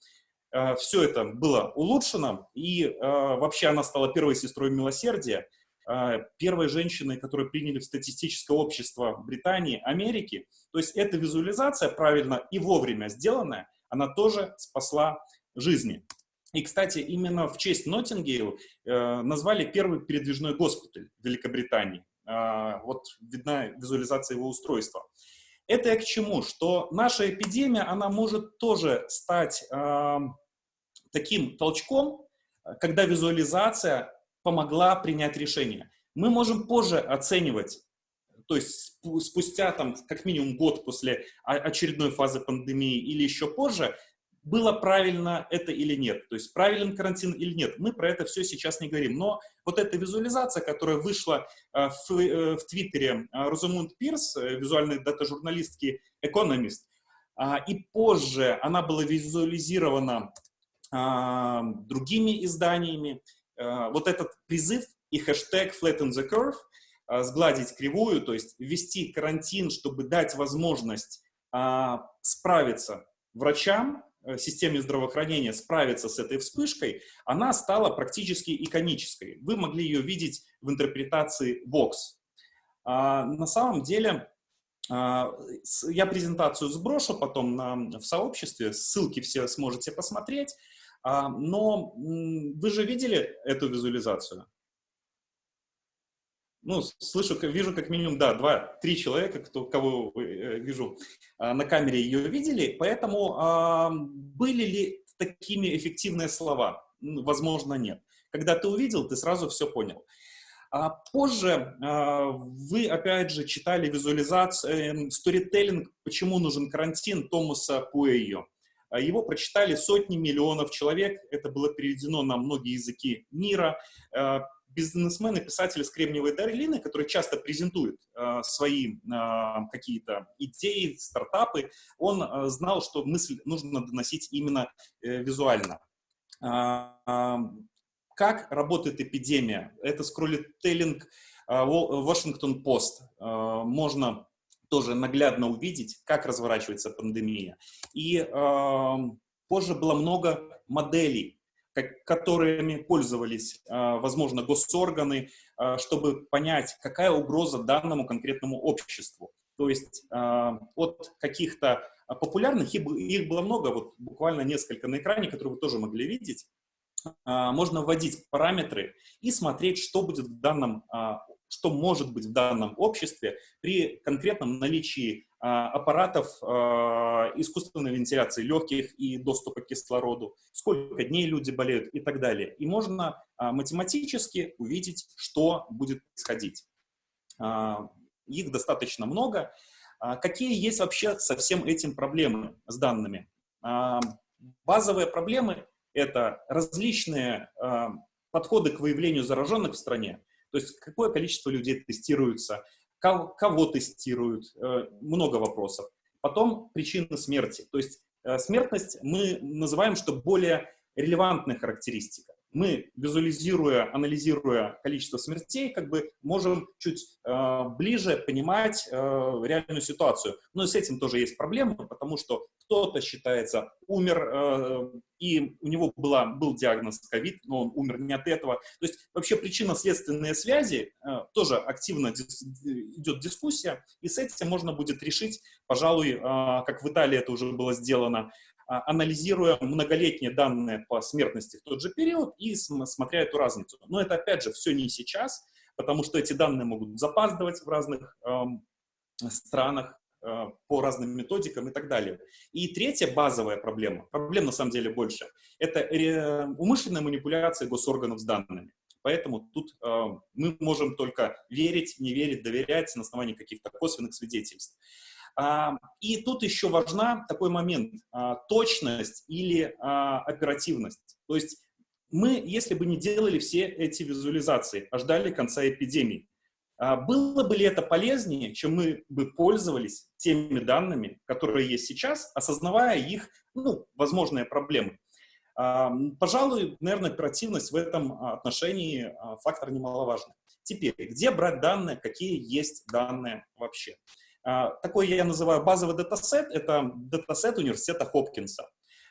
Все это было улучшено, и вообще она стала первой сестрой милосердия. А, первой женщиной, которую приняли в статистическое общество Британии, Америки. То есть эта визуализация правильно и вовремя сделанная, она тоже спасла жизни. И, кстати, именно в честь Ноттингейл э, назвали первый передвижной госпиталь Великобритании. Э, вот видна визуализация его устройства. Это я к чему? Что наша эпидемия, она может тоже стать э, таким толчком, когда визуализация помогла принять решение. Мы можем позже оценивать, то есть спустя там как минимум год после очередной фазы пандемии или еще позже, было правильно это или нет, то есть правилен карантин или нет. Мы про это все сейчас не говорим. Но вот эта визуализация, которая вышла э, в, э, в Твиттере э, Розамунд Пирс, визуальной дата-журналистки Economist, а, и позже она была визуализирована а, другими изданиями, вот этот призыв и хэштег flatten the curve, э, сгладить кривую, то есть ввести карантин, чтобы дать возможность а, справиться врачам, э, системе здравоохранения справиться с этой вспышкой, она стала практически иконической. Вы могли ее видеть в интерпретации Vox. На самом деле, я презентацию сброшу потом на, в сообществе, ссылки все сможете посмотреть. Но вы же видели эту визуализацию? ну, слышу, вижу как минимум, да, два, три человека, кто, кого э, вижу а, на камере, ее видели, поэтому а, были ли такими эффективные слова? Возможно, нет. Когда ты увидел, ты сразу все понял. А позже а, вы, опять же, читали визуализацию, сторителлинг «Почему нужен карантин» Томаса Пуэйо. А его прочитали сотни миллионов человек, это было переведено на многие языки мира. А, бизнесмены, писатели с Кремниевой долины, которые часто презентуют э, свои э, какие-то идеи, стартапы, он э, знал, что мысль нужно доносить именно э, визуально. Э, э, как работает эпидемия? Это скроллителлинг. Э, можно тоже наглядно увидеть, как разворачивается пандемия. И э, позже было много моделей которыми пользовались, а, возможно, госорганы, а, чтобы понять, какая угроза данному конкретному обществу. То есть а, от каких-то популярных, их было много, вот буквально несколько на экране, которые вы тоже могли видеть, можно вводить параметры и смотреть, что будет в данном что может быть в данном обществе при конкретном наличии а, аппаратов а, искусственной вентиляции легких и доступа к кислороду, сколько дней люди болеют и так далее. И можно а, математически увидеть, что будет происходить. Их достаточно много. Какие есть вообще со всем этим проблемы с данными? Базовые проблемы — это различные подходы к выявлению зараженных в стране, то есть какое количество людей тестируется, кого, тестируют, э, много вопросов. Потом причины смерти. То есть э, смертность мы называем, что более релевантная характеристика мы, визуализируя, анализируя количество смертей, как бы можем чуть э, ближе понимать э, реальную ситуацию. Но и с этим тоже есть проблемы, потому что кто-то считается умер, э, и у него была, был диагноз ковид, но он умер не от этого. То есть вообще причинно-следственные связи э, тоже активно дис, идет дискуссия, и с этим можно будет решить, пожалуй, э, как в Италии это уже было сделано, анализируя многолетние данные по смертности в тот же период и смотря эту разницу. Но это, опять же, все не сейчас, потому что эти данные могут запаздывать в разных эм, странах э, по разным методикам и так далее. И третья базовая проблема, проблем на самом деле больше, это умышленная манипуляция госорганов с данными. Поэтому тут э, мы можем только верить, не верить, доверять на основании каких-то косвенных свидетельств. А, и тут еще важна такой момент, а, точность или а, оперативность. То есть мы, если бы не делали все эти визуализации, а ждали конца эпидемии, было бы ли это полезнее, чем мы бы пользовались теми данными, которые есть сейчас, осознавая их, ну, возможные проблемы? Пожалуй, наверное, оперативность в этом отношении фактор немаловажный. Теперь, где брать данные, какие есть данные вообще? А, такой я называю базовый датасет, это датасет университета Хопкинса.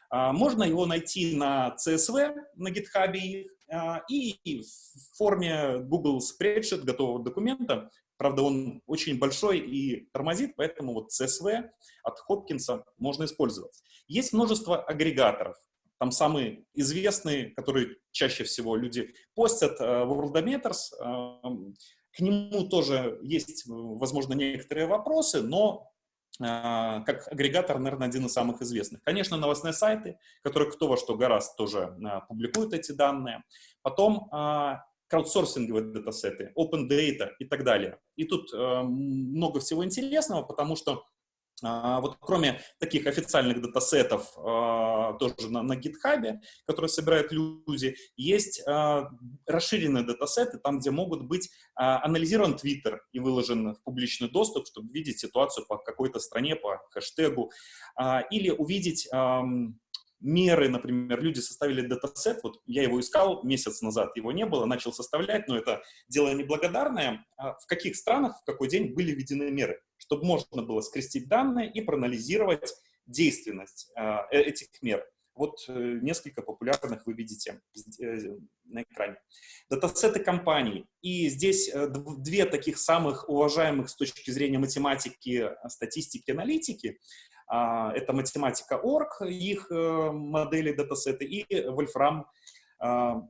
А, можно его найти на CSV, на GitHub а, и в форме Google Spreadsheet готового документа. Правда, он очень большой и тормозит, поэтому вот CSV от Хопкинса можно использовать. Есть множество агрегаторов. Там самые известные, которые чаще всего люди постят, Worldometers, к нему тоже есть, возможно, некоторые вопросы, но а, как агрегатор, наверное, один из самых известных. Конечно, новостные сайты, которые кто во что гораздо тоже а, публикуют эти данные. Потом а, краудсорсинговые датасеты, open data и так далее. И тут много всего интересного, потому что вот кроме таких официальных датасетов а, тоже на, на GitHub, которые собирают люди, есть а, расширенные датасеты, там, где могут быть анализирован Twitter и выложен в публичный доступ, чтобы видеть ситуацию по какой-то стране, по хэштегу, или увидеть меры, например, люди составили датасет, вот я его искал месяц назад, его не было, начал составлять, но это дело неблагодарное. А в каких странах, в какой день были введены меры, чтобы можно было скрестить данные и проанализировать действенность э, этих мер. Вот э, несколько популярных вы видите э, на экране. Датасеты компаний. И здесь две таких самых уважаемых с точки зрения математики, статистики, аналитики. А, это математика Org, их модели датасеты, и Wolfram а,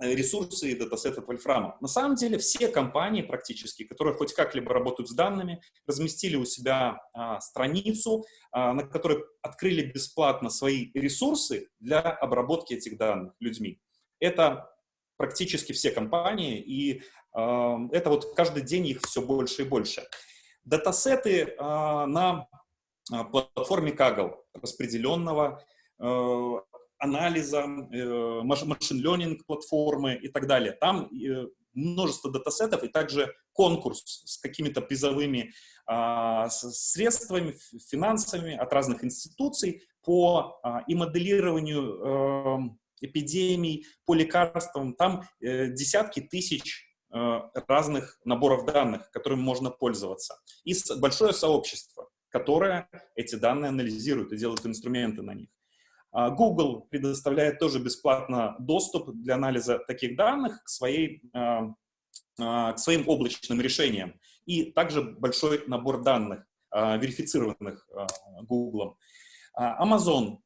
Э, ресурсы и датасеты Вольфрама. На самом деле все компании практически, которые хоть как-либо работают с данными, разместили у себя а, страницу, на которой открыли бесплатно свои ресурсы для обработки этих данных людьми. Это практически все компании, и это вот каждый день их все больше и больше. Датасеты а, на платформе Kaggle распределенного э, анализа, э, машин-ленинг платформы и так далее. Там э, множество датасетов и также конкурс с какими-то призовыми а, средствами, финансами от разных институций по а, и моделированию эм, эпидемий, по лекарствам. Там э, десятки тысяч разных наборов данных, которыми можно пользоваться. И большое сообщество, которое эти данные анализирует и делает инструменты на них. А, Google предоставляет тоже бесплатно доступ для анализа таких данных к, своей, а, а, к своим облачным решениям. И также большой набор данных, верифицированных Google. Amazon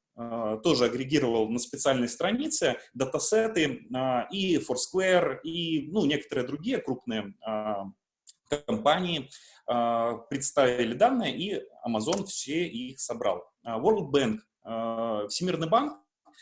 тоже агрегировал на специальной странице датасеты и Foursquare, и ну, некоторые другие крупные компании представили данные, и Amazon все их собрал. World Bank Э, Всемирный банк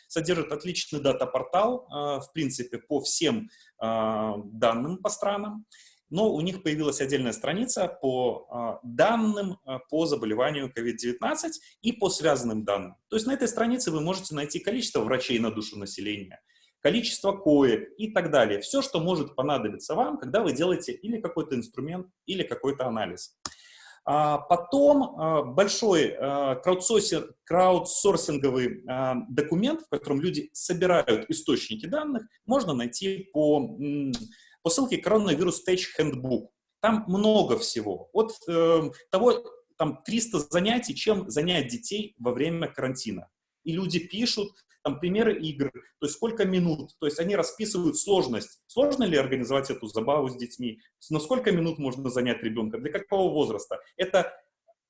содержит отличный дата-портал, в принципе, по всем данным по странам, но у них появилась отдельная страница по данным по заболеванию COVID-19 и по связанным данным. То есть на этой странице вы можете найти количество врачей на душу населения, количество коек и так далее. Все, что может понадобиться вам, когда вы делаете или какой-то инструмент, или какой-то анализ. А потом а, большой а, краудсорсинговый документ, в котором люди собирают источники данных, можно найти по, по ссылке Coronavirus Stage Handbook. Там много всего. От э, того, там 300 занятий, чем занять детей во время карантина. И люди пишут, там примеры игр, то есть сколько минут, то есть они расписывают сложность. Сложно ли организовать эту забаву с детьми? На сколько минут можно занять ребенка? Для какого возраста? Это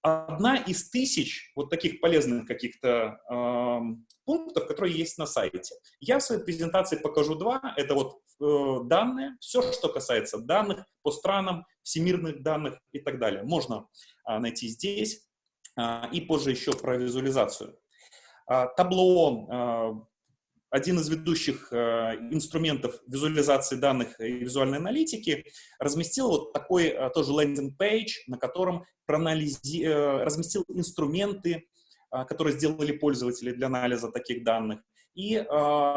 одна из тысяч вот таких полезных каких-то э, пунктов, которые есть на сайте. Я в своей презентации покажу два. Это вот э, данные, все, что касается данных по странам, всемирных данных и так далее. Можно э, найти здесь э, и позже еще про визуализацию. А, табло, а, один из ведущих а, инструментов визуализации данных и визуальной аналитики, разместил вот такой тоже лендинг-пейдж, на котором проанализи... Э, разместил инструменты, которые сделали пользователи для анализа таких данных, и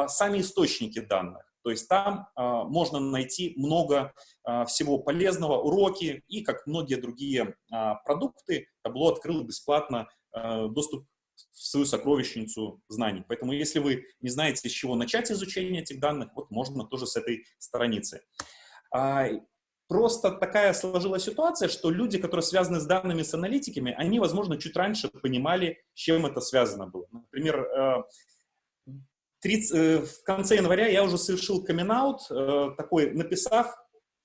сами источники данных. То есть там э, можно найти много э, всего полезного, уроки и, как многие другие э, продукты, табло открыло бесплатно э, доступ в свою сокровищницу знаний. Поэтому если вы не знаете, с чего начать изучение этих данных, вот можно тоже с этой страницы. А, просто такая сложилась ситуация, что люди, которые связаны с данными, с аналитиками, они, возможно, чуть раньше понимали, с чем это связано было. Например, 30, э, э, в конце января я уже совершил камин э, такой, написав,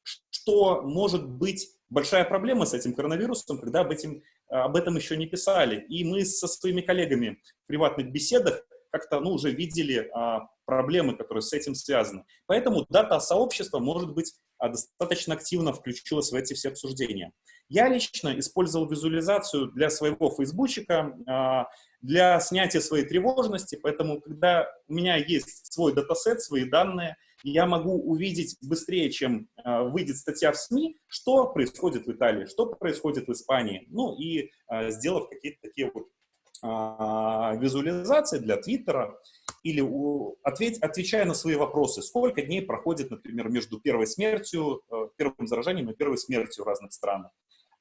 что может быть большая проблема с этим коронавирусом, когда об, этим, об этом еще не писали. И мы со своими коллегами в приватных беседах как-то ну, уже видели а, проблемы, которые с этим связаны. Поэтому дата-сообщество, может быть, а, достаточно активно включилось в эти все обсуждения. Я лично использовал визуализацию для своего фейсбучика, а, для снятия своей тревожности, поэтому когда у меня есть свой датасет, свои данные – я могу увидеть быстрее, чем э, выйдет статья в СМИ, что происходит в Италии, что происходит в Испании. Ну и э, сделав какие-то такие вот э, визуализации для Твиттера, или у, ответь, отвечая на свои вопросы, сколько дней проходит, например, между первой смертью, э, первым заражением и первой смертью в разных странах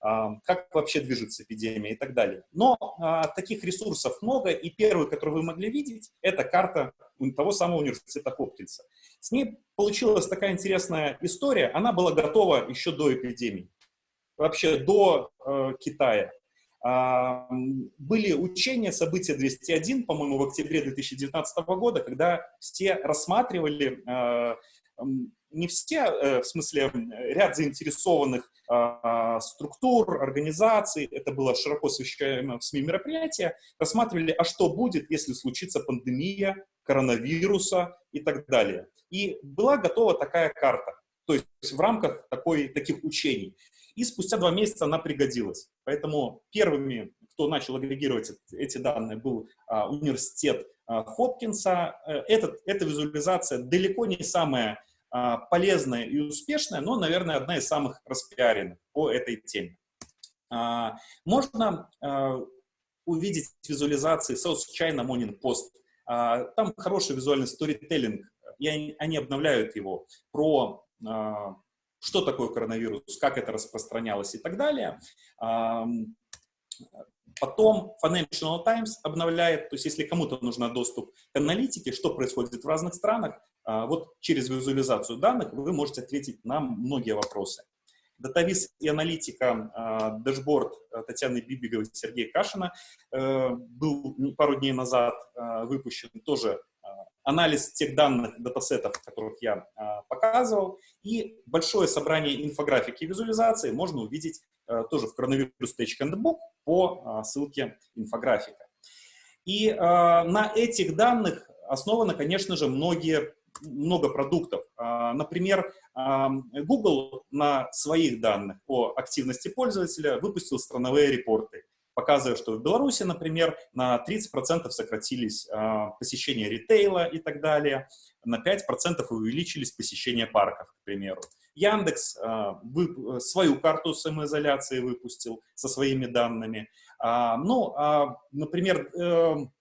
как вообще движется эпидемия и так далее. Но а, таких ресурсов много, и первый, который вы могли видеть, это карта того самого университета Хопкинса. С ней получилась такая интересная история, она была готова еще до эпидемии, вообще до э, Китая. были учения, события 201, по-моему, в октябре 2019 года, когда все рассматривали не все, э, в смысле, ряд заинтересованных а, структур, организаций, это было широко освещаемо в СМИ мероприятие, рассматривали, а что будет, если случится пандемия, коронавируса и так далее. И была готова такая карта, то есть в рамках такой, таких учений. И спустя два месяца она пригодилась. Поэтому первыми, кто начал агрегировать эти данные, был а, университет а, Хопкинса. Э, этот, эта визуализация далеко не самая а, полезная и успешная, но, наверное, одна из самых распиаренных по этой теме. А, можно а, увидеть визуализации South China Morning Post. Там хороший визуальный сторителлинг, и они обновляют его про что такое коронавирус, как это распространялось и так далее. Потом Financial Times обновляет, то есть если кому-то нужен доступ к аналитике, что происходит в разных странах, а, вот через визуализацию данных вы можете ответить на многие вопросы. Датавиз и аналитика, а, dashboard Татьяны Бибиговой и Сергея Кашина э, был пару дней назад а, выпущен тоже анализ тех данных, датасетов, которых я показывал, и большое собрание инфографики и визуализации можно увидеть тоже в Coronavirus Handbook по ссылке инфографика. И на этих данных основаны, конечно же, многие много продуктов. А, например, Google на своих данных о активности пользователя выпустил страновые репорты, показывая, что в Беларуси, например, на 30% сократились а, посещения ритейла и так далее, на 5% увеличились посещения парков, к примеру. Яндекс а, свою карту самоизоляции выпустил со своими данными. Ну, например, эм,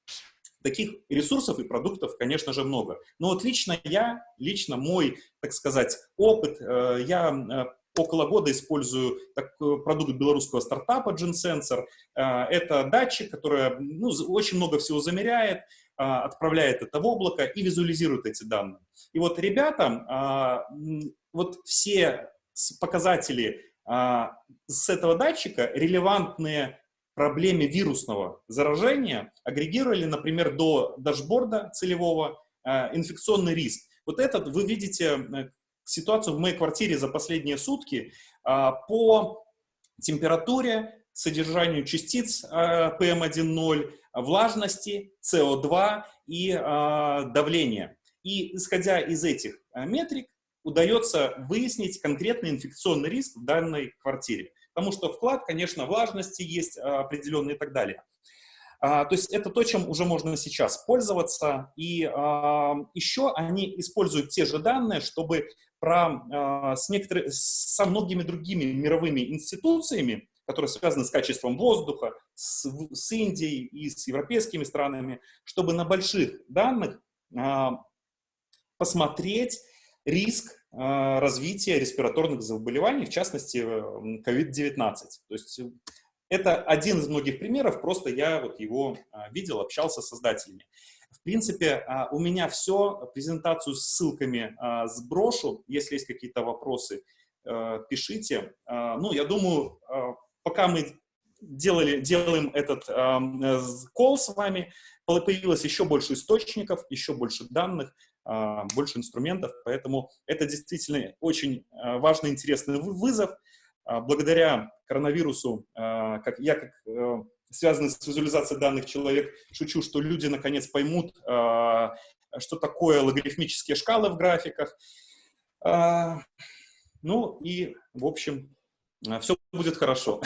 Таких ресурсов и продуктов, конечно же, много. Но вот лично я, лично мой, так сказать, опыт, э, я э, около года использую продукт белорусского стартапа GenSensor. Э, это датчик, который ну, очень много всего замеряет, отправляет это в облако и визуализирует эти данные. И вот ребята, вот все показатели с этого датчика релевантные проблеме вирусного заражения агрегировали, например, до дашборда целевого э, инфекционный риск. Вот этот вы видите э, ситуацию в моей квартире за последние сутки э, по температуре, содержанию частиц PM1.0, влажности, CO2 и давления. И исходя из этих метрик, удается выяснить конкретный инфекционный риск в данной квартире потому что вклад, конечно, влажности есть а, определенный и так далее. А, то есть это то, чем уже можно сейчас пользоваться. И а, еще они используют те же данные, чтобы про, с некоторыми, со многими другими мировыми институциями, которые связаны с качеством воздуха, с, с Индией и с европейскими странами, чтобы на больших данных посмотреть риск развития респираторных заболеваний, в частности, COVID-19. То есть э, это один из многих примеров, просто я вот его а, видел, общался с создателями. В принципе, а, у меня все, презентацию с ссылками сброшу, если есть какие-то вопросы, пишите. Ну, я думаю, пока мы делали, делаем этот кол с вами, появилось еще больше источников, еще больше данных, а, больше инструментов, поэтому это действительно очень а, важный, интересный вызов. А, благодаря коронавирусу, как я, как связанный с визуализацией данных человек, шучу, что люди наконец поймут, что такое логарифмические шкалы в графиках. Ну и, в общем, все будет хорошо.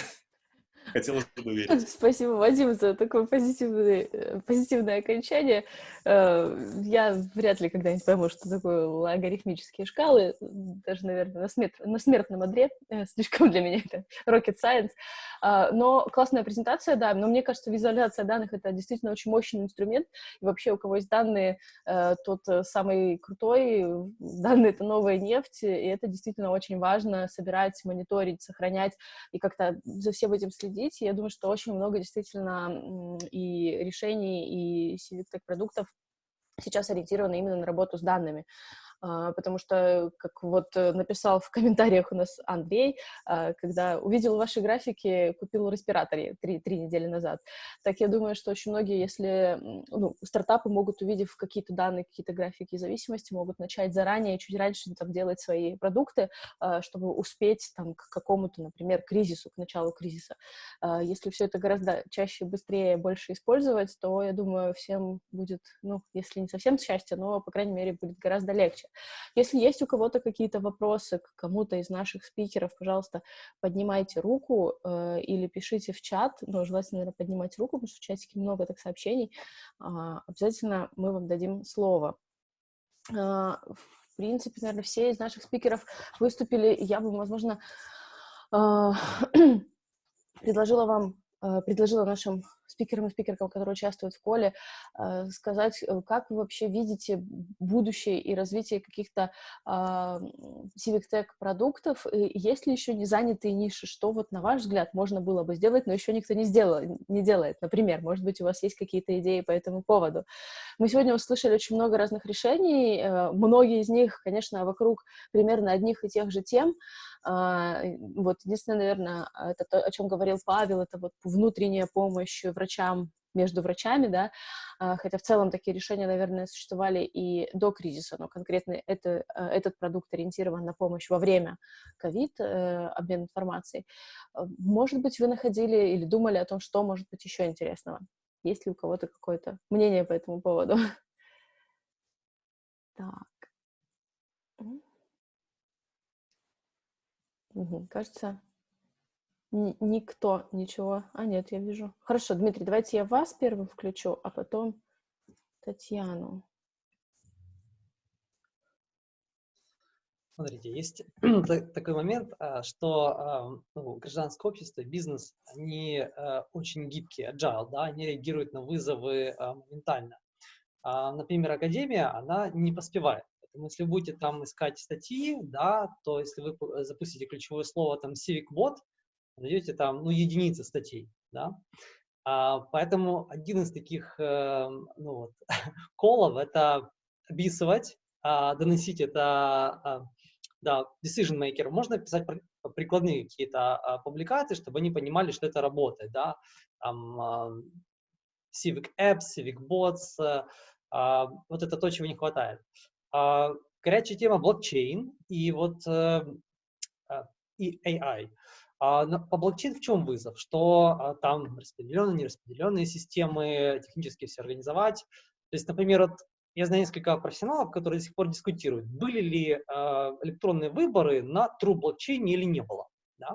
Хотелось бы верить. Спасибо, Вадим, за такое позитивное, э, позитивное окончание. Э, я вряд ли когда-нибудь пойму, что такое логарифмические шкалы, даже, наверное, на, смерт, на смертном одре, э, слишком для меня это rocket science. А, но классная презентация, да, но мне кажется, визуализация данных — это действительно очень мощный инструмент, и вообще у кого есть данные, тот самый крутой, данные — это новая нефть, и это действительно очень важно собирать, мониторить, сохранять и как-то за всем этим следить, следить. Я думаю, что очень много действительно и решений, и civic продуктов сейчас ориентированы именно на работу с данными. А, потому что, как вот э, написал в комментариях у нас Андрей, а, когда увидел ваши графики, купил респиратор три, три недели назад. Так я думаю, что очень многие, если ну, стартапы могут, увидев какие-то данные, какие-то графики зависимости, могут начать заранее, чуть раньше там, делать свои продукты, а, чтобы успеть там, к какому-то, например, кризису, к началу кризиса. Если все это гораздо чаще, быстрее, больше использовать, то, я думаю, всем будет, ну, если не совсем счастье, но, по крайней мере, будет гораздо легче. Если есть у кого-то какие-то вопросы к кому-то из наших спикеров, пожалуйста, поднимайте руку э, или пишите в чат, но желательно, наверное, поднимать руку, потому что в чатике много так сообщений. Э, обязательно мы вам дадим слово. Э, в принципе, наверное, все из наших спикеров выступили. Я бы, возможно, э, предложила вам, э, предложила нашим спикерам и спикеркам, которые участвуют в коле, э, сказать, э, как вы вообще видите будущее и развитие каких-то а, Civic Tech продуктов, и есть ли еще не занятые ниши, что вот на ваш взгляд можно было бы сделать, но еще никто не сделал, не делает, например, может быть, у вас есть какие-то идеи по этому поводу. Мы сегодня услышали очень много разных решений, э, многие из них, конечно, вокруг примерно одних и тех же тем, вот единственное, наверное, это то, о чем говорил Павел, это вот внутренняя помощь врачам между врачами, да, а, хотя в целом такие решения, наверное, существовали и до кризиса, но конкретно это, а, этот продукт ориентирован на помощь во время ковид, э, обмен информацией. Может быть, вы находили или думали о том, что может быть еще интересного? Есть ли у кого-то какое-то мнение по этому поводу? Так. Угу, кажется, никто ничего... А, нет, я вижу. Хорошо, Дмитрий, давайте я вас первым включу, а потом Татьяну. Смотрите, есть такой момент, а, что а, ну, гражданское общество, бизнес, они а, очень гибкие, agile, да, они реагируют на вызовы моментально. Например, академия, она не поспевает. Поэтому если вы будете там искать статьи, да, то если вы запустите ключевое слово там civic bot, найдете там, ну, единицы статей, да. А, поэтому один из таких, э, ну, вот, колов – это описывать, а, доносить это, а, да, decision maker. Можно писать прикладные какие-то а, публикации, чтобы они понимали, что это работает, да. Там, а, civic apps, civic bots, а, вот это то, чего не хватает. А, горячая тема блокчейн и вот э, а, и AI. А, по блокчейн в чем вызов? Что там распределенные, нераспределенные системы, технически все организовать. То есть, например, вот я знаю несколько профессионалов, которые до сих пор дискутируют, были ли электронные выборы на true блокчейне или не было. Да?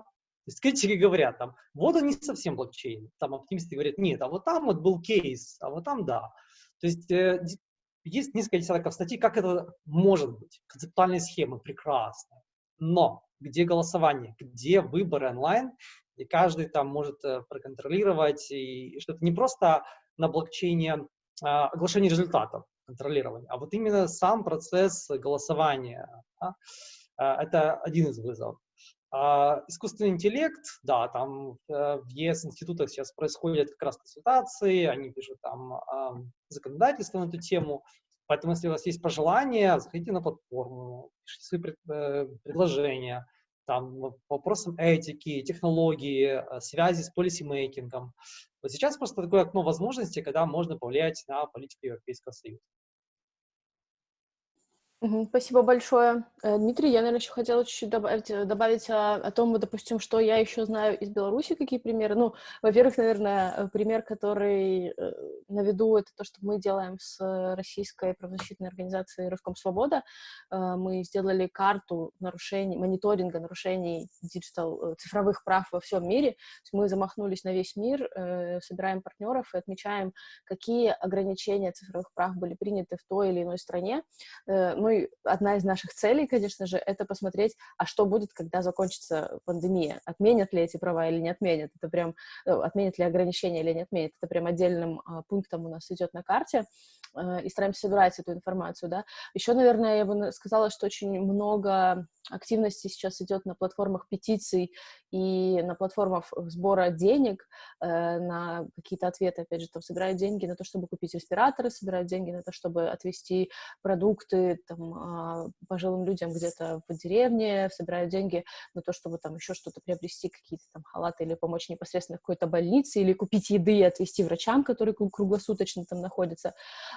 То есть критики говорят, там, вот они совсем блокчейн. Там оптимисты говорят, нет, а вот там вот был кейс, а вот там да. То есть э, есть несколько десятков статей, как это может быть. Концептуальные схемы прекрасные. Но где голосование, где выборы онлайн, и каждый там может э, проконтролировать, и что это не просто на блокчейне а, оглашение результатов, контролирования, а вот именно сам процесс голосования. Да? А, это один из вызовов. А, искусственный интеллект, да, там э, в ЕС-институтах сейчас происходят как раз консультации, они пишут там а, законодательство на эту тему, Поэтому, если у вас есть пожелания, заходите на платформу, пишите свои э, предложения, там, вопросам этики, технологии, э, связи с полисимейкингом. Вот сейчас просто такое окно возможностей, когда можно повлиять на политику Европейского Союза. Спасибо большое. Э, Дмитрий, я, наверное, еще хотела чуть-чуть добавить, э, добавить о, о том, допустим, что я еще знаю из Беларуси, какие примеры. Ну, во-первых, наверное, э, пример, который на виду, это то, что мы делаем с российской правозащитной организацией «Роском Свобода». Мы сделали карту нарушений, мониторинга нарушений digital, цифровых прав во всем мире. мы замахнулись на весь мир, собираем партнеров и отмечаем, какие ограничения цифровых прав были приняты в той или иной стране. Ну, и одна из наших целей, конечно же, это посмотреть, а что будет, когда закончится пандемия. Отменят ли эти права или не отменят? Это прям, э, отменят ли ограничения или не отменят? Это прям отдельным а, пунктом у нас идет на карте. э, и стараемся собирать эту информацию, да. Еще, наверное, я бы сказала, что очень много активности сейчас идет на платформах петиций и на платформах сбора денег э, на какие-то ответы, опять же, там собирают деньги на то, чтобы купить респираторы, собирают деньги на то, чтобы отвезти продукты там, э, пожилым людям где-то в деревне, собирают деньги на то, чтобы там еще что-то приобрести, какие-то там халаты или помочь непосредственно какой-то больнице, или купить еды и отвезти врачам, которые круглосуточно там находятся.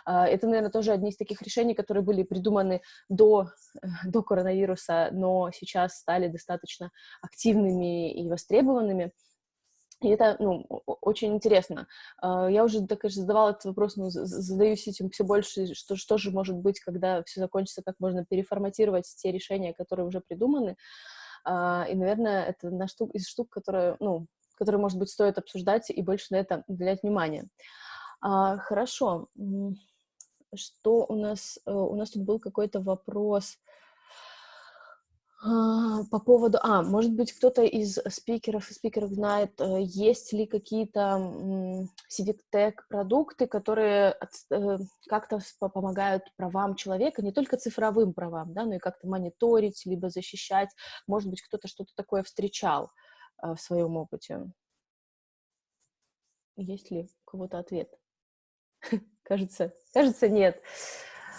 Э, это, наверное, тоже одни из таких решений, которые были придуманы до, до коронавируса, но сейчас стали достаточно активными и востребованными. И это, ну, очень интересно. А, я уже, так и задавала этот вопрос, но задаюсь этим все больше, что, что же может быть, когда все закончится, как можно переформатировать те решения, которые уже придуманы. А, и, наверное, это одна штука, из штук, которые, ну, которые, может быть, стоит обсуждать и больше на это уделять внимание. А, хорошо. Что у нас? Э, у нас тут был какой-то вопрос по поводу, а, может быть, кто-то из спикеров спикеров знает, э, есть ли какие-то civic продукты, которые э, как-то помогают правам человека, не только цифровым правам, да, но и как-то мониторить, либо защищать. Может быть, кто-то что-то такое встречал э, в своем опыте. Есть ли у кого-то ответ? Кажется, кажется, нет.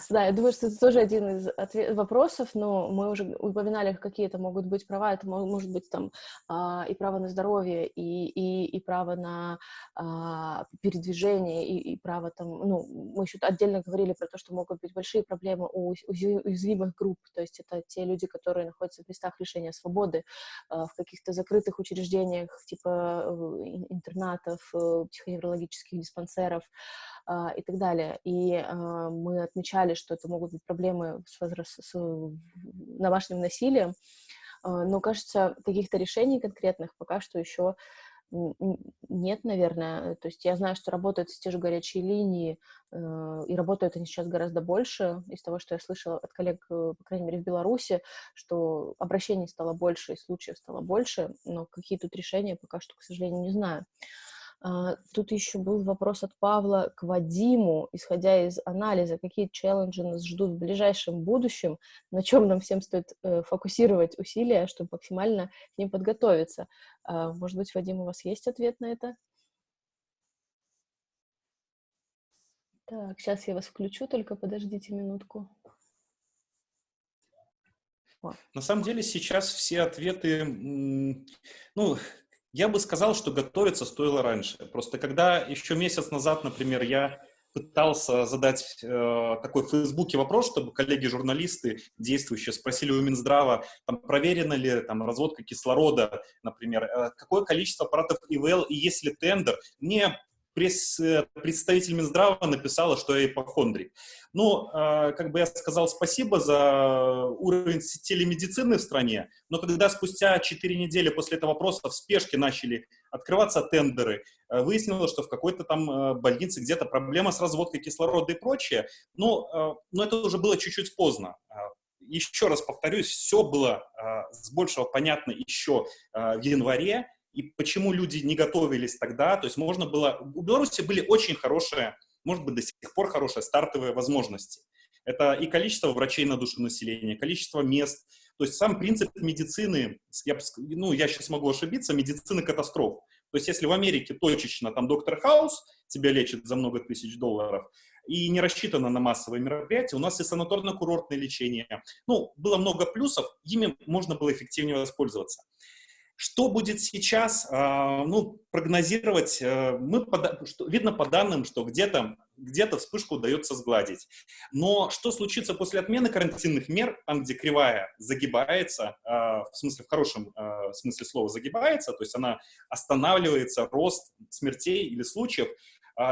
Да, я думаю, что это тоже один из ответ- вопросов, но мы уже упоминали, какие это могут быть права. Это может быть там а, и право на здоровье, и, и, и право на а, передвижение, и, и право там, ну, мы еще отдельно говорили про то, что могут быть большие проблемы у уязвимых групп, то есть это те люди, которые находятся в местах лишения свободы, а, в каких-то закрытых учреждениях, типа э, интернатов, э, психоневрологических диспансеров, и так далее. И а, мы отмечали, что это могут быть проблемы с, возраст, с домашним насилием, а, но, кажется, каких-то решений конкретных пока что еще нет, наверное. То есть я знаю, что работают те же горячие линии, э, и работают они сейчас гораздо больше. Из того, что я слышала от коллег, э, по крайней мере, в Беларуси, что обращений стало больше, и случаев стало больше, но какие тут решения пока что, к сожалению, не знаю. А, тут еще был вопрос от Павла к Вадиму, исходя из анализа, какие челленджи нас ждут в ближайшем будущем, на чем нам всем стоит э, фокусировать усилия, чтобы максимально к ним подготовиться. А, может быть, Вадим, у вас есть ответ на это? Так, сейчас я вас включу, только подождите минутку. На самом деле сейчас все ответы, ну, я бы сказал, что готовиться стоило раньше. Просто когда еще месяц назад, например, я пытался задать э, такой в Фейсбуке вопрос, чтобы коллеги-журналисты, действующие, спросили у Минздрава, там, проверена ли там, разводка кислорода, например, э, какое количество аппаратов ИВЛ и есть ли тендер. Мне пресс, э, представитель Минздрава написала, что я ипохондрик. Ну, э, как бы я сказал спасибо за уровень телемедицины в стране, но когда спустя 4 недели после этого вопроса в спешке начали открываться тендеры, э, выяснилось, что в какой-то там э, больнице где-то проблема с разводкой кислорода и прочее, ну, э, но это уже было чуть-чуть поздно. Э, еще раз повторюсь, все было э, с большего понятно еще э, в январе, и почему люди не готовились тогда. То есть можно было... У Беларуси были очень хорошие, может быть, до сих пор хорошие стартовые возможности. Это и количество врачей на душу населения, количество мест. То есть сам принцип медицины, я, ну, я сейчас могу ошибиться, медицины катастроф. То есть если в Америке точечно там доктор Хаус тебя лечит за много тысяч долларов, и не рассчитано на массовые мероприятия. У нас и санаторно-курортное лечение. Ну, было много плюсов, ими можно было эффективнее воспользоваться. Что будет сейчас? А, ну, прогнозировать, э, мы, видно по данным, что где-то где, -то, вспышку удается сгладить. Но что случится после отмены карантинных мер, там, где кривая загибается, а, в смысле, в хорошем а, смысле слова загибается, то есть она останавливается, рост смертей или случаев,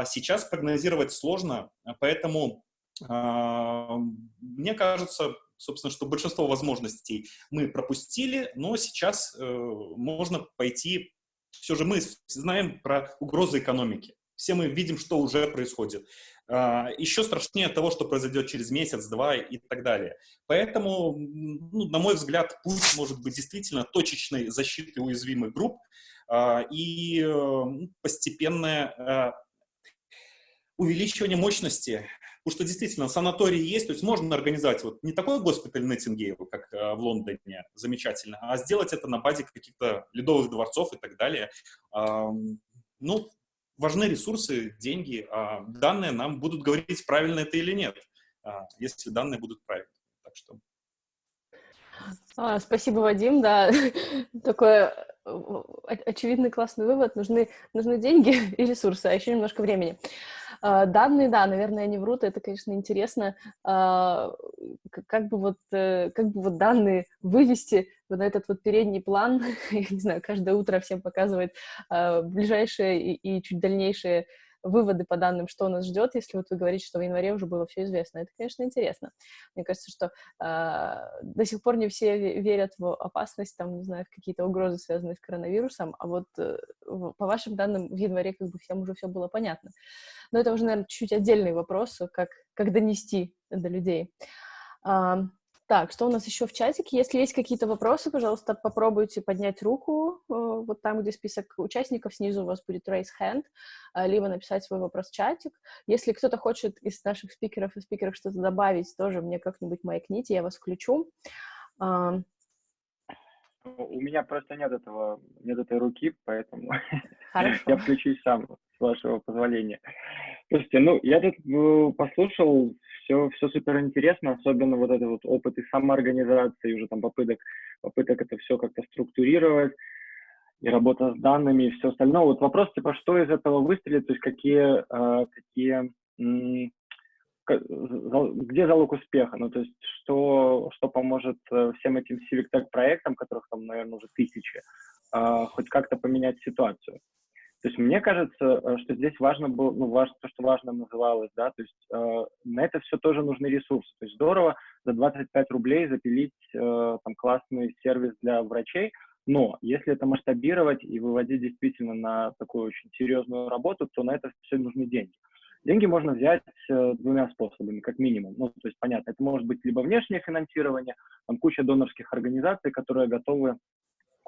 сейчас прогнозировать сложно, поэтому мне кажется, собственно, что большинство возможностей мы пропустили, но сейчас э, можно пойти, все же мы знаем про угрозы экономики, все мы видим, что уже происходит. Uh, еще страшнее того, что произойдет через месяц, два и так далее. Поэтому, ну, на мой взгляд, путь может быть действительно точечной защиты уязвимых групп uh, и uh, постепенное увеличивание мощности, потому что действительно санатории есть, то есть можно организовать вот не такой госпиталь Неттингейл, как э, в Лондоне, замечательно, а сделать это на базе каких-то ледовых дворцов и так далее. Э, ну, важны ресурсы, деньги, а данные нам будут говорить, правильно это или нет, э, если данные будут правильные. Так что... А, спасибо, Вадим, да, такой очевидный классный вывод, нужны, нужны деньги и ресурсы, а еще немножко времени. А, данные, да, наверное, они врут, это, конечно, интересно, а, как бы вот, э, как бы вот данные вывести вот на этот вот передний план, я не знаю, каждое утро всем показывает а, ближайшие и, и чуть дальнейшие выводы по данным, что нас ждет, если вот вы говорите, что в январе уже было все известно. Это, конечно, интересно. Мне кажется, что э, до сих пор не все верят в опасность, там, не знаю, в какие-то угрозы, связанные с коронавирусом, а вот э, по вашим данным в январе как бы всем уже все было понятно. Но это уже, наверное, чуть-чуть отдельный вопрос, как, как донести до людей. Uh, так, что у нас еще в чатике? Если есть какие-то вопросы, пожалуйста, попробуйте поднять руку. Э, вот там, где список участников, снизу у вас будет raise hand, э, либо написать свой вопрос в чатик. Если кто-то хочет из наших спикеров и спикеров что-то добавить, тоже мне как-нибудь маякните, я вас включу. У меня просто нет этого, нет этой руки, поэтому я включусь сам, вашего позволения. Слушайте, ну, я тут э, послушал все, все супер интересно, особенно вот этот вот опыт и самоорганизации, уже там попыток, попыток это все как-то структурировать, и работа с данными, и все остальное. Вот вопрос, типа, что из этого выстрелит, то есть какие, э, какие где залог успеха, ну, то есть что, что поможет э, всем этим Civic Tech проектам, которых там, наверное, уже тысячи, хоть как-то поменять ситуацию. То есть мне кажется, э, что здесь важно было, ну, важно, то, что важно называлось, да, то есть э, на это все тоже нужны ресурсы. То есть здорово за 25 рублей запилить э, там классный сервис для врачей, но если это масштабировать и выводить действительно на такую очень серьезную работу, то на это все нужны деньги. Деньги можно взять э, двумя способами, как минимум. Ну, то есть, понятно, это может быть либо внешнее финансирование, там куча донорских организаций, которые готовы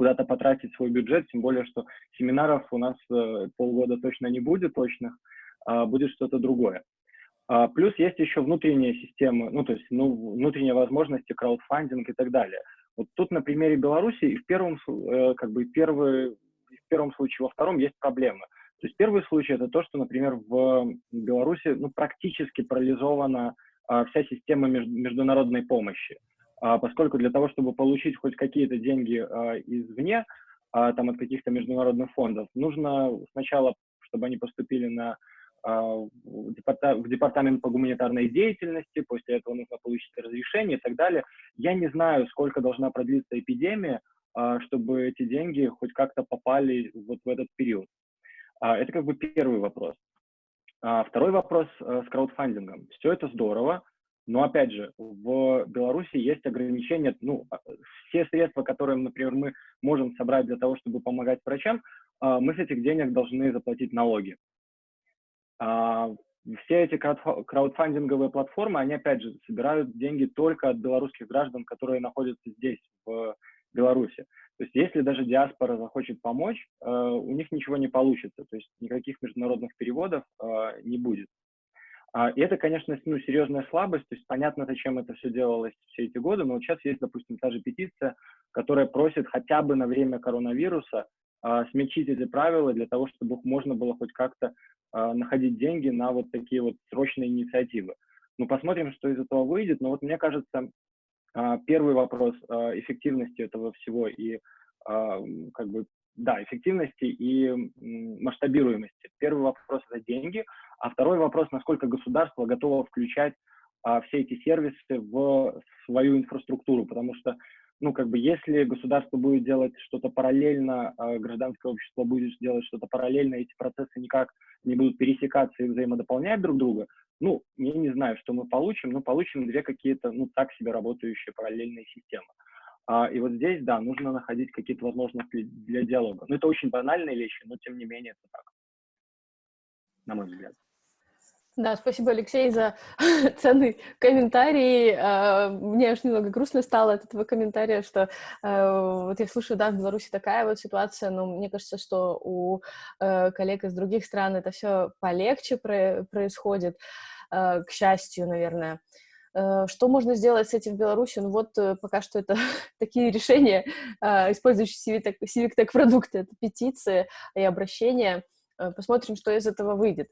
куда-то потратить свой бюджет, тем более, что семинаров у нас э, полгода точно не будет точных, а будет что-то другое. А, плюс есть еще внутренние системы, ну, то есть ну, внутренние возможности, краудфандинг и так далее. Вот тут на примере Беларуси и в первом, э, как бы первый, в первом случае, во втором есть проблемы. То есть первый случай это то, что, например, в Беларуси ну, практически парализована а, вся система меж, международной помощи. А, поскольку для того, чтобы получить хоть какие-то деньги а, извне, а, там от каких-то международных фондов, нужно сначала, чтобы они поступили на в департамент по гуманитарной деятельности, после этого нужно получить разрешение и так далее. Я не знаю, сколько должна продлиться эпидемия, чтобы эти деньги хоть как-то попали вот в этот период. Это как бы первый вопрос. Второй вопрос э, с краудфандингом. Все это здорово, но опять же, в Беларуси есть ограничения, ну, а, все средства, которые, например, мы можем собрать для того, чтобы помогать врачам, а, мы с этих денег должны заплатить налоги. А, все эти краудфандинговые платформы, они, опять же, собирают деньги только от белорусских граждан, которые находятся здесь, в Беларуси. То есть если даже диаспора захочет помочь, у них ничего не получится, то есть никаких международных переводов не будет. А, и это, конечно, ну, серьезная слабость, то есть понятно, зачем это все делалось все эти годы, но вот сейчас есть, допустим, та же петиция, которая просит хотя бы на время коронавируса а, смягчить эти правила для того, чтобы можно было хоть как-то а, находить деньги на вот такие вот срочные инициативы. Ну, посмотрим, что из этого выйдет, но вот мне кажется, а, первый вопрос а, эффективности этого всего и а, как бы да, эффективности и масштабируемости. Первый вопрос – это деньги, а второй вопрос, насколько государство готово включать а, все эти сервисы в свою инфраструктуру, потому что, ну, как бы, если государство будет делать что-то параллельно, а гражданское общество будет делать что-то параллельно, эти процессы никак не будут пересекаться и взаимодополнять друг друга, ну, я не знаю, что мы получим, но получим две какие-то, ну, так себе работающие параллельные системы. А, и вот здесь, да, нужно находить какие-то возможности для диалога. Ну, это очень банальные вещи, но тем не менее это так, на мой взгляд. Да, спасибо, Алексей, за ценный комментарий. А, мне аж немного грустно стало от этого комментария, что э, вот я слушаю, да, в Беларуси такая вот ситуация, но мне кажется, что у э, коллег из других стран это все полегче происходит, к счастью, наверное. Что можно сделать с этим в Беларуси? Ну вот пока что это такие решения, использующие Civic продукты, это петиции и обращения. Посмотрим, что из этого выйдет.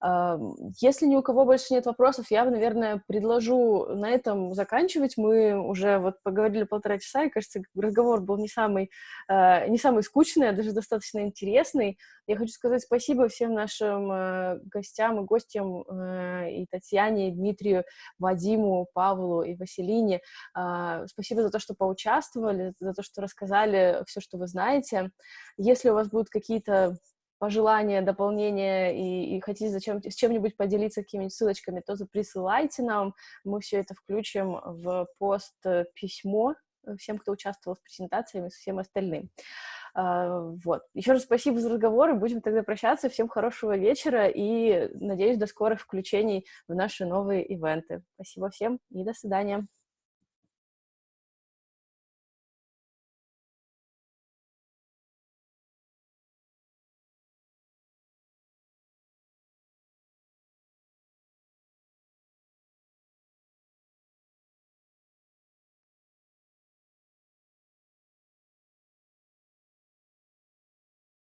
Если ни у кого больше нет вопросов, я, наверное, предложу на этом заканчивать. Мы уже вот поговорили полтора часа, и, кажется, разговор был не самый, а, не самый скучный, а даже достаточно интересный. Я хочу сказать спасибо всем нашим э, гостям и гостям, э, и Татьяне, и Дмитрию, Вадиму, Павлу и Василине. А, спасибо за то, что поучаствовали, за то, что рассказали все, что вы знаете. Если у вас будут какие-то пожелания, дополнения и, и хотите зачем, с чем-нибудь поделиться какими-нибудь ссылочками, то присылайте нам, мы все это включим в пост э, письмо э, всем, кто участвовал в презентациями, всем остальным. А, вот. Еще раз спасибо за разговор, и будем тогда прощаться. Всем хорошего вечера и, надеюсь, до скорых включений в наши новые ивенты. Спасибо всем и до свидания.